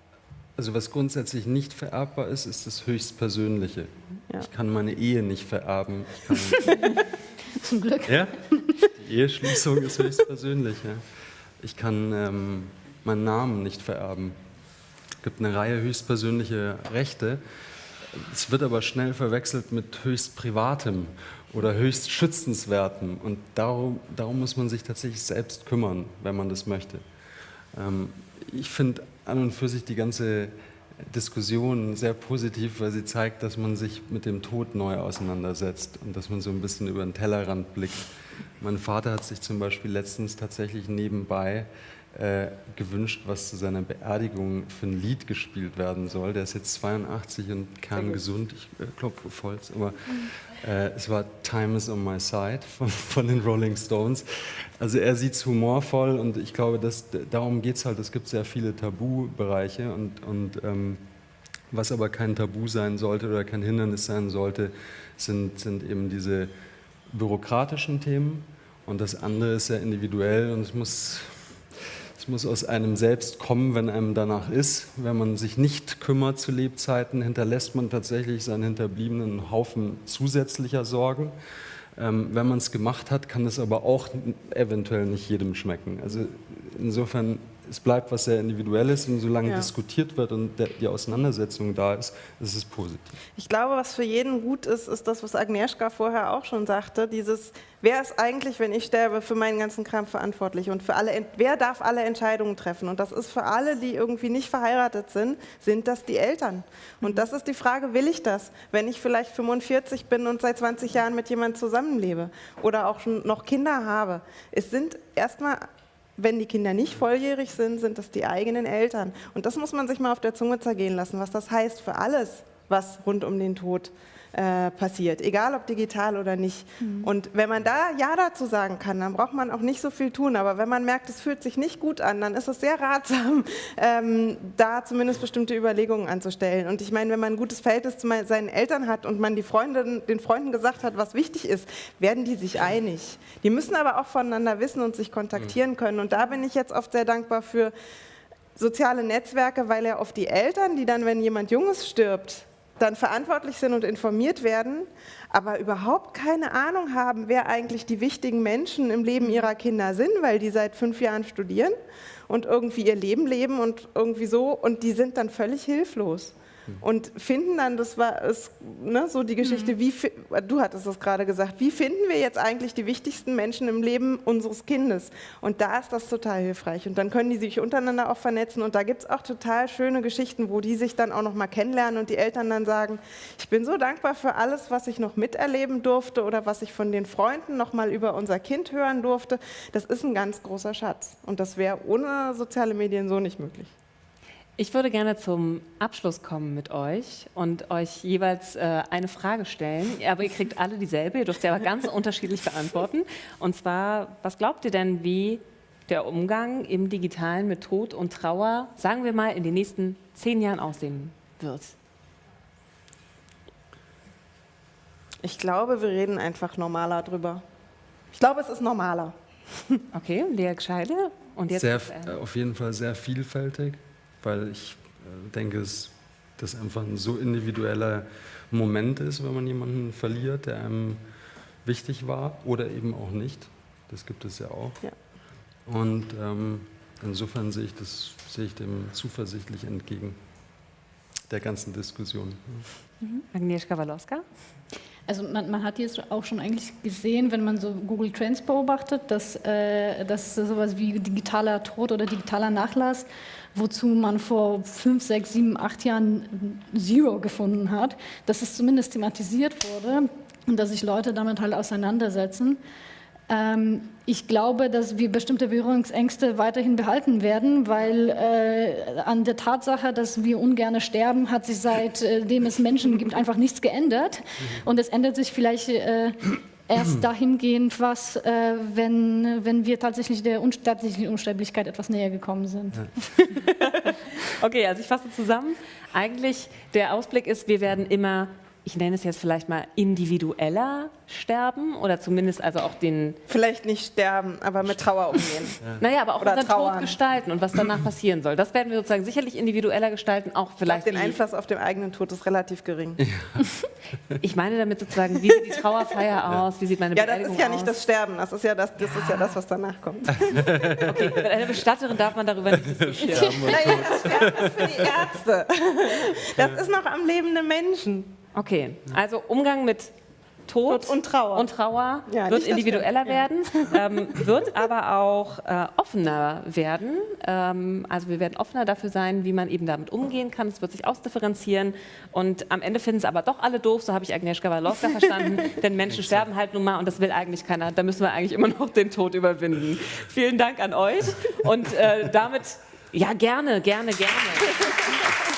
Also was grundsätzlich nicht vererbbar ist, ist das Höchstpersönliche. Ja. Ich kann meine Ehe nicht vererben. Zum Glück. Ja, die Eheschließung ist höchstpersönlich. Ja. Ich kann ähm, meinen Namen nicht vererben. Es gibt eine Reihe höchstpersönlicher Rechte, es wird aber schnell verwechselt mit höchst Privatem oder höchst Schützenswertem. Und darum, darum muss man sich tatsächlich selbst kümmern, wenn man das möchte. Ähm, ich finde an und für sich die ganze Diskussion sehr positiv, weil sie zeigt, dass man sich mit dem Tod neu auseinandersetzt und dass man so ein bisschen über den Tellerrand blickt. Mein Vater hat sich zum Beispiel letztens tatsächlich nebenbei äh, gewünscht, was zu seiner Beerdigung für ein Lied gespielt werden soll. Der ist jetzt 82 und kerngesund, ich äh, klopfe Holz, aber äh, es war Time is on my side von, von, den Rolling Stones. Also er sieht es humorvoll und ich glaube, dass, darum geht es halt. Es gibt sehr viele Tabubereiche und, und ähm, was aber kein Tabu sein sollte oder kein Hindernis sein sollte, sind, sind eben diese bürokratischen Themen und das andere ist sehr individuell und es muss es muss aus einem selbst kommen, wenn einem danach ist. Wenn man sich nicht kümmert zu Lebzeiten, hinterlässt man tatsächlich seinen Hinterbliebenen Haufen zusätzlicher Sorgen. Ähm, wenn man es gemacht hat, kann es aber auch eventuell nicht jedem schmecken. Also insofern es bleibt was sehr Individuelles und solange ja. diskutiert wird und der, die Auseinandersetzung da ist, ist es positiv. Ich glaube, was für jeden gut ist, ist das, was Agnieszka vorher auch schon sagte, dieses, wer ist eigentlich, wenn ich sterbe, für meinen ganzen Kram verantwortlich und für alle, wer darf alle Entscheidungen treffen? Und das ist für alle, die irgendwie nicht verheiratet sind, sind das die Eltern. Und das ist die Frage, will ich das, wenn ich vielleicht 45 bin und seit 20 Jahren mit jemandem zusammenlebe oder auch schon noch Kinder habe? Es sind erstmal wenn die Kinder nicht volljährig sind, sind das die eigenen Eltern. Und das muss man sich mal auf der Zunge zergehen lassen, was das heißt für alles, was rund um den Tod äh, passiert, egal ob digital oder nicht. Mhm. Und wenn man da Ja dazu sagen kann, dann braucht man auch nicht so viel tun. Aber wenn man merkt, es fühlt sich nicht gut an, dann ist es sehr ratsam, ähm, da zumindest bestimmte Überlegungen anzustellen. Und ich meine, wenn man ein gutes Verhältnis zu seinen Eltern hat und man die Freunde, den Freunden gesagt hat, was wichtig ist, werden die sich einig. Die müssen aber auch voneinander wissen und sich kontaktieren mhm. können. Und da bin ich jetzt oft sehr dankbar für soziale Netzwerke, weil ja oft die Eltern, die dann, wenn jemand Junges stirbt, dann verantwortlich sind und informiert werden, aber überhaupt keine Ahnung haben, wer eigentlich die wichtigen Menschen im Leben ihrer Kinder sind, weil die seit fünf Jahren studieren und irgendwie ihr Leben leben und irgendwie so und die sind dann völlig hilflos. Und finden dann, das war es, ne, so die Geschichte, wie, du hattest das gerade gesagt, wie finden wir jetzt eigentlich die wichtigsten Menschen im Leben unseres Kindes? Und da ist das total hilfreich. Und dann können die sich untereinander auch vernetzen. Und da gibt es auch total schöne Geschichten, wo die sich dann auch noch mal kennenlernen und die Eltern dann sagen, ich bin so dankbar für alles, was ich noch miterleben durfte oder was ich von den Freunden noch mal über unser Kind hören durfte. Das ist ein ganz großer Schatz. Und das wäre ohne soziale Medien so nicht möglich. Ich würde gerne zum Abschluss kommen mit euch und euch jeweils äh, eine Frage stellen. Aber ihr kriegt alle dieselbe, ihr dürft sie aber ganz unterschiedlich beantworten. Und zwar, was glaubt ihr denn, wie der Umgang im Digitalen mit Tod und Trauer, sagen wir mal, in den nächsten zehn Jahren aussehen wird? Ich glaube, wir reden einfach normaler drüber. Ich glaube, es ist normaler. Okay, Lea Gescheide. Und jetzt, sehr, äh, auf jeden Fall sehr vielfältig weil ich äh, denke, dass das einfach ein so individueller Moment ist, wenn man jemanden verliert, der einem wichtig war oder eben auch nicht. Das gibt es ja auch. Ja. Und ähm, insofern sehe ich, das, sehe ich dem zuversichtlich entgegen, der ganzen Diskussion. Mhm. Agnieszka Walowska? Also man, man, hat jetzt auch schon eigentlich gesehen, wenn man so Google Trends beobachtet, dass, äh, dass sowas wie digitaler Tod oder digitaler Nachlass, wozu man vor fünf, sechs, sieben, acht Jahren Zero gefunden hat, dass es zumindest thematisiert wurde und dass sich Leute damit halt auseinandersetzen. Ähm, ich glaube, dass wir bestimmte Berührungsängste weiterhin behalten werden, weil äh, an der Tatsache, dass wir ungern sterben, hat sich seitdem es Menschen gibt einfach nichts geändert. Und es ändert sich vielleicht äh, erst dahingehend was, äh, wenn, wenn wir tatsächlich der tatsächlichen Unsterblichkeit etwas näher gekommen sind. Ja. okay, also ich fasse zusammen. Eigentlich der Ausblick ist, wir werden immer ich nenne es jetzt vielleicht mal individueller sterben oder zumindest also auch den... Vielleicht nicht sterben, aber mit Trauer umgehen. ja. Naja, aber auch oder unseren Tod gestalten und was danach passieren soll. Das werden wir sozusagen sicherlich individueller gestalten, auch vielleicht... den Einfluss auf den eigenen Tod ist relativ gering. Ja. Ich meine damit sozusagen, wie sieht die Trauerfeier aus, wie sieht meine Ja, das ist ja aus? nicht das Sterben, das ist ja das, das, ist ja das was danach kommt. Okay, mit einer Bestatterin darf man darüber nicht diskutieren. Naja, das Sterben ist für die Ärzte. Das ist noch am lebenden Menschen. Okay, also Umgang mit Tod, Tod und Trauer, und Trauer ja, wird individueller werden, ähm, wird aber auch äh, offener werden. Ähm, also wir werden offener dafür sein, wie man eben damit umgehen kann. Es wird sich ausdifferenzieren und am Ende finden es aber doch alle doof, so habe ich Agnieszka Walowska verstanden, denn Menschen sterben halt nun mal und das will eigentlich keiner. Da müssen wir eigentlich immer noch den Tod überwinden. Vielen Dank an euch und äh, damit, ja gerne, gerne, gerne.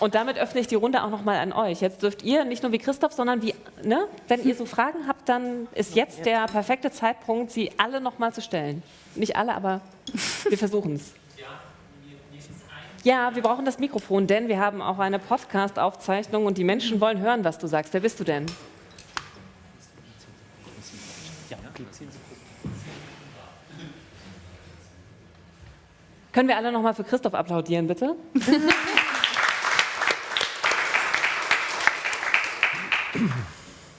Und damit öffne ich die Runde auch nochmal an euch. Jetzt dürft ihr nicht nur wie Christoph, sondern wie, ne, wenn ihr so Fragen habt, dann ist jetzt der perfekte Zeitpunkt, sie alle nochmal zu stellen. Nicht alle, aber wir versuchen es. Ja, wir brauchen das Mikrofon, denn wir haben auch eine Podcast-Aufzeichnung und die Menschen wollen hören, was du sagst. Wer bist du denn? Können wir alle nochmal für Christoph applaudieren, bitte?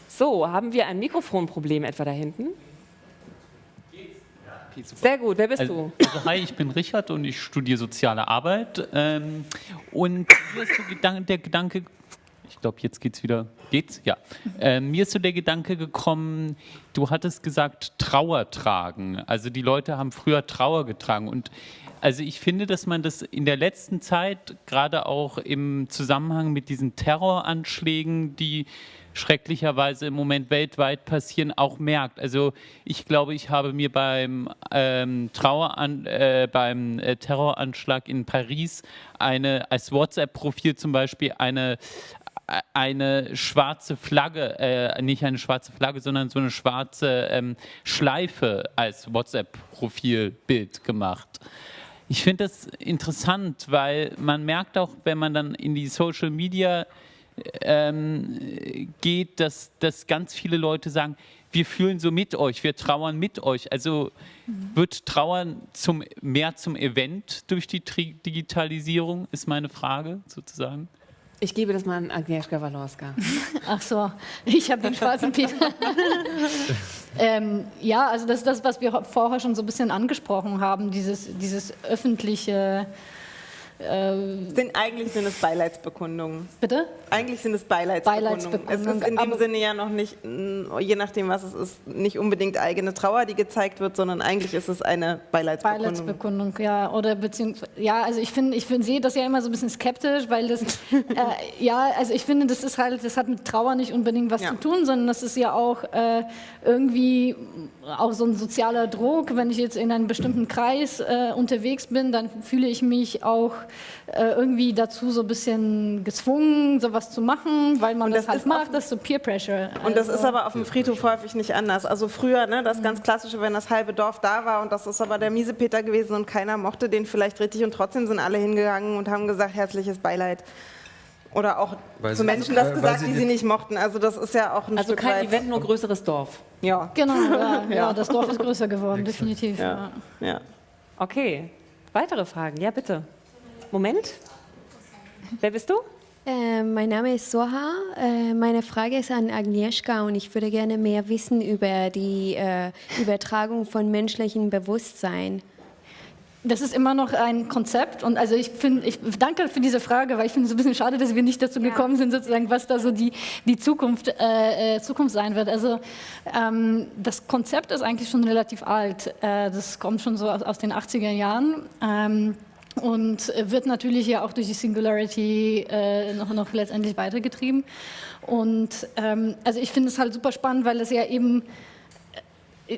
So, haben wir ein Mikrofonproblem etwa da hinten? Sehr gut, wer bist also, du? Also, hi, ich bin Richard und ich studiere soziale Arbeit. Ähm, und mir ist so der Gedanke, ich glaube, jetzt geht's wieder. Geht's? Ja. Äh, mir ist so der Gedanke gekommen, du hattest gesagt, Trauer tragen. Also die Leute haben früher Trauer getragen. Und also ich finde, dass man das in der letzten Zeit, gerade auch im Zusammenhang mit diesen Terroranschlägen, die schrecklicherweise im Moment weltweit passieren, auch merkt. Also ich glaube, ich habe mir beim, ähm, Traueran äh, beim äh, Terroranschlag in Paris eine als WhatsApp-Profil zum Beispiel eine äh, eine schwarze Flagge, äh, nicht eine schwarze Flagge, sondern so eine schwarze ähm, Schleife als WhatsApp-Profilbild gemacht. Ich finde das interessant, weil man merkt auch, wenn man dann in die Social Media ähm, geht, dass, dass ganz viele Leute sagen, wir fühlen so mit euch, wir trauern mit euch. Also mhm. wird Trauern zum, mehr zum Event durch die Digitalisierung, ist meine Frage sozusagen. Ich gebe das mal an Agnieszka Walorska. Ach so, ich habe den schwarzen Peter. Ähm, ja, also das ist das, was wir vorher schon so ein bisschen angesprochen haben, dieses, dieses öffentliche äh, sind, eigentlich sind es Beileidsbekundungen. Bitte? Eigentlich sind es Beileidsbekundungen. Beileidsbekundungen. Es ist in dem Sinne ja noch nicht, je nachdem was es ist, nicht unbedingt eigene Trauer, die gezeigt wird, sondern eigentlich ist es eine Beileidsbekundung. Beileidsbekundung, ja. Oder beziehungsweise, ja, also ich finde, ich find, sehe das ja immer so ein bisschen skeptisch, weil das, äh, ja, also ich finde, das ist halt, das hat mit Trauer nicht unbedingt was ja. zu tun, sondern das ist ja auch äh, irgendwie auch so ein sozialer Druck. Wenn ich jetzt in einem bestimmten Kreis äh, unterwegs bin, dann fühle ich mich auch äh, irgendwie dazu so ein bisschen gezwungen, sowas zu machen, weil man das, das halt macht, das ist so Peer Pressure. Und das ist also aber auf dem Friedhof häufig nicht anders. Also früher, ne, das ganz klassische, wenn das halbe Dorf da war und das ist aber der Miesepeter gewesen und keiner mochte den vielleicht richtig und trotzdem sind alle hingegangen und haben gesagt, herzliches Beileid. Oder auch weil zu Menschen das gesagt, die sie nicht mochten. Also das ist ja auch ein Also Stück kein weit Event, nur größeres Dorf. Ja. Genau, ja, ja. das Dorf ist größer geworden, definitiv. Ja. ja. Okay, weitere Fragen? Ja, bitte. Moment. Wer bist du? Äh, mein Name ist Soha. Äh, meine Frage ist an Agnieszka und ich würde gerne mehr wissen über die äh, Übertragung von menschlichem Bewusstsein. Das ist immer noch ein Konzept und also ich finde, ich danke für diese Frage, weil ich finde es ein bisschen schade, dass wir nicht dazu ja. gekommen sind, sozusagen, was da so die, die Zukunft, äh, äh, Zukunft sein wird. Also ähm, das Konzept ist eigentlich schon relativ alt. Äh, das kommt schon so aus, aus den 80er Jahren. Ähm, und wird natürlich ja auch durch die Singularity äh, noch, noch letztendlich weitergetrieben. Und ähm, also ich finde es halt super spannend, weil es ja eben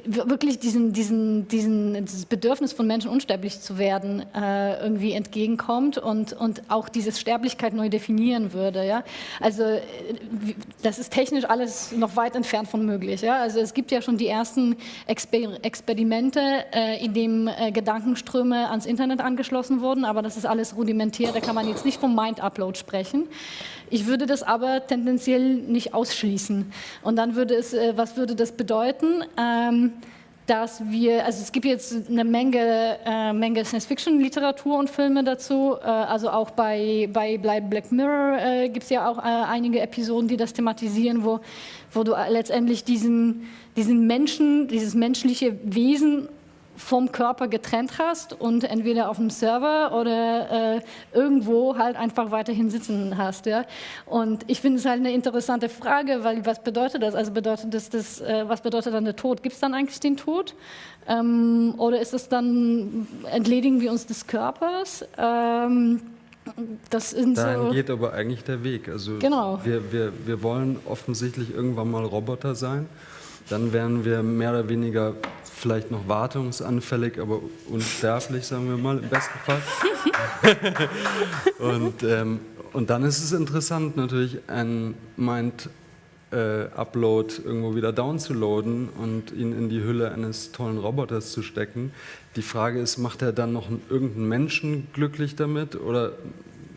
wirklich diesen, diesen, diesen, dieses Bedürfnis von Menschen unsterblich zu werden äh, irgendwie entgegenkommt und, und auch diese Sterblichkeit neu definieren würde. Ja? Also äh, das ist technisch alles noch weit entfernt von möglich. Ja? Also es gibt ja schon die ersten Exper Experimente, äh, in dem äh, Gedankenströme ans Internet angeschlossen wurden, aber das ist alles rudimentär, da kann man jetzt nicht vom Mind-Upload sprechen. Ich würde das aber tendenziell nicht ausschließen. Und dann würde es, äh, was würde das bedeuten? Ähm, dass wir, also es gibt jetzt eine Menge, äh, Menge Science-Fiction-Literatur und Filme dazu. Äh, also auch bei, bei Black Mirror äh, gibt es ja auch äh, einige Episoden, die das thematisieren, wo, wo du letztendlich diesen, diesen Menschen, dieses menschliche Wesen vom Körper getrennt hast und entweder auf dem Server oder äh, irgendwo halt einfach weiterhin sitzen hast. Ja? Und ich finde es halt eine interessante Frage, weil was bedeutet das? Also bedeutet das, das äh, was bedeutet dann der Tod? Gibt es dann eigentlich den Tod? Ähm, oder ist es dann, entledigen wir uns des Körpers? Ähm, das sind Dahin so geht aber eigentlich der Weg. Also genau. wir, wir, wir wollen offensichtlich irgendwann mal Roboter sein. Dann werden wir mehr oder weniger vielleicht noch wartungsanfällig, aber unsterblich, sagen wir mal, im besten Fall. und, ähm, und dann ist es interessant, natürlich ein Mind-Upload äh, irgendwo wieder downzuladen und ihn in die Hülle eines tollen Roboters zu stecken. Die Frage ist, macht er dann noch irgendeinen Menschen glücklich damit oder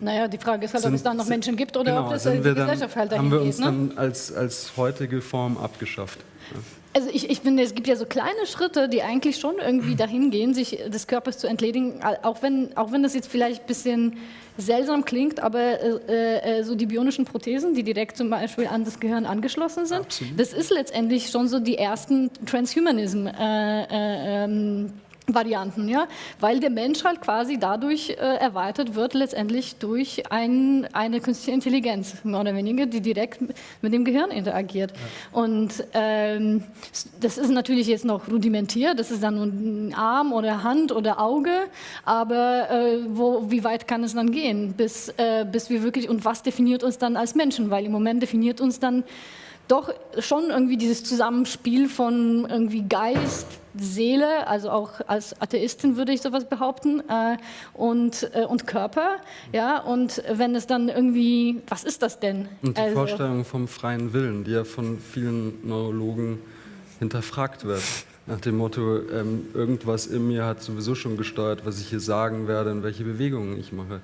naja, die Frage ist halt, ob es dann noch Menschen gibt oder genau, ob das die Gesellschaft halt dahin Haben wir uns geht, ne? dann als, als heutige Form abgeschafft. Ja. Also ich, ich finde, es gibt ja so kleine Schritte, die eigentlich schon irgendwie dahin gehen, sich des Körpers zu entledigen, auch wenn, auch wenn das jetzt vielleicht ein bisschen seltsam klingt, aber äh, äh, so die bionischen Prothesen, die direkt zum Beispiel an das Gehirn angeschlossen sind, Absolut. das ist letztendlich schon so die ersten Transhumanism. Äh, äh ähm, Varianten, ja, weil der Mensch halt quasi dadurch äh, erweitert wird, letztendlich durch ein, eine künstliche Intelligenz, mehr oder weniger, die direkt mit dem Gehirn interagiert. Ja. Und ähm, das ist natürlich jetzt noch rudimentär, das ist dann nur ein Arm oder Hand oder Auge, aber äh, wo, wie weit kann es dann gehen, bis, äh, bis wir wirklich, und was definiert uns dann als Menschen, weil im Moment definiert uns dann doch schon irgendwie dieses Zusammenspiel von irgendwie Geist, Seele, also auch als Atheistin würde ich sowas behaupten, äh, und, äh, und Körper. Ja, und wenn es dann irgendwie, was ist das denn? Und die also, Vorstellung vom freien Willen, die ja von vielen Neurologen hinterfragt wird. Nach dem Motto, ähm, irgendwas in mir hat sowieso schon gesteuert, was ich hier sagen werde und welche Bewegungen ich mache.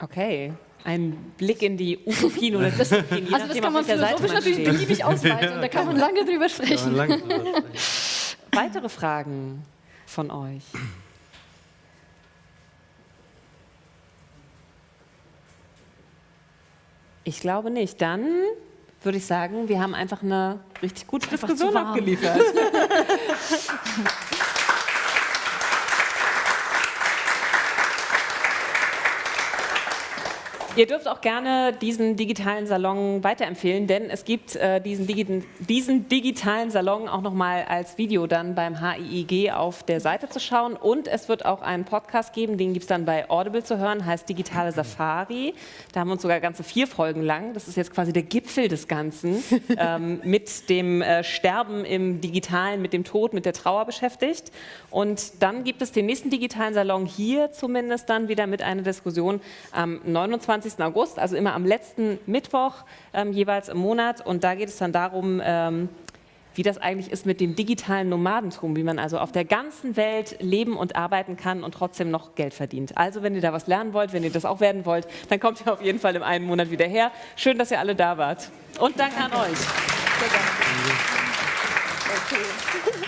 Okay, ein Blick in die Utopien oder Dystopien. Je also das kann man philosophisch natürlich beliebig ausweiten da kann man lange drüber sprechen. Lange drüber sprechen. Weitere Fragen von euch? Ich glaube nicht. Dann würde ich sagen, wir haben einfach eine richtig gute Einfach Diskussion abgeliefert. Ihr dürft auch gerne diesen digitalen Salon weiterempfehlen, denn es gibt äh, diesen, Digi diesen digitalen Salon auch nochmal als Video dann beim HIIG auf der Seite zu schauen. Und es wird auch einen Podcast geben, den gibt es dann bei Audible zu hören, heißt Digitale Safari. Da haben wir uns sogar ganze vier Folgen lang, das ist jetzt quasi der Gipfel des Ganzen, ähm, mit dem äh, Sterben im Digitalen, mit dem Tod, mit der Trauer beschäftigt. Und dann gibt es den nächsten digitalen Salon hier zumindest dann wieder mit einer Diskussion am 29. August, also immer am letzten Mittwoch ähm, jeweils im Monat. Und da geht es dann darum, ähm, wie das eigentlich ist mit dem digitalen Nomadentum, wie man also auf der ganzen Welt leben und arbeiten kann und trotzdem noch Geld verdient. Also wenn ihr da was lernen wollt, wenn ihr das auch werden wollt, dann kommt ihr auf jeden Fall im einen Monat wieder her. Schön, dass ihr alle da wart. Und danke an euch. Sehr gerne. Okay.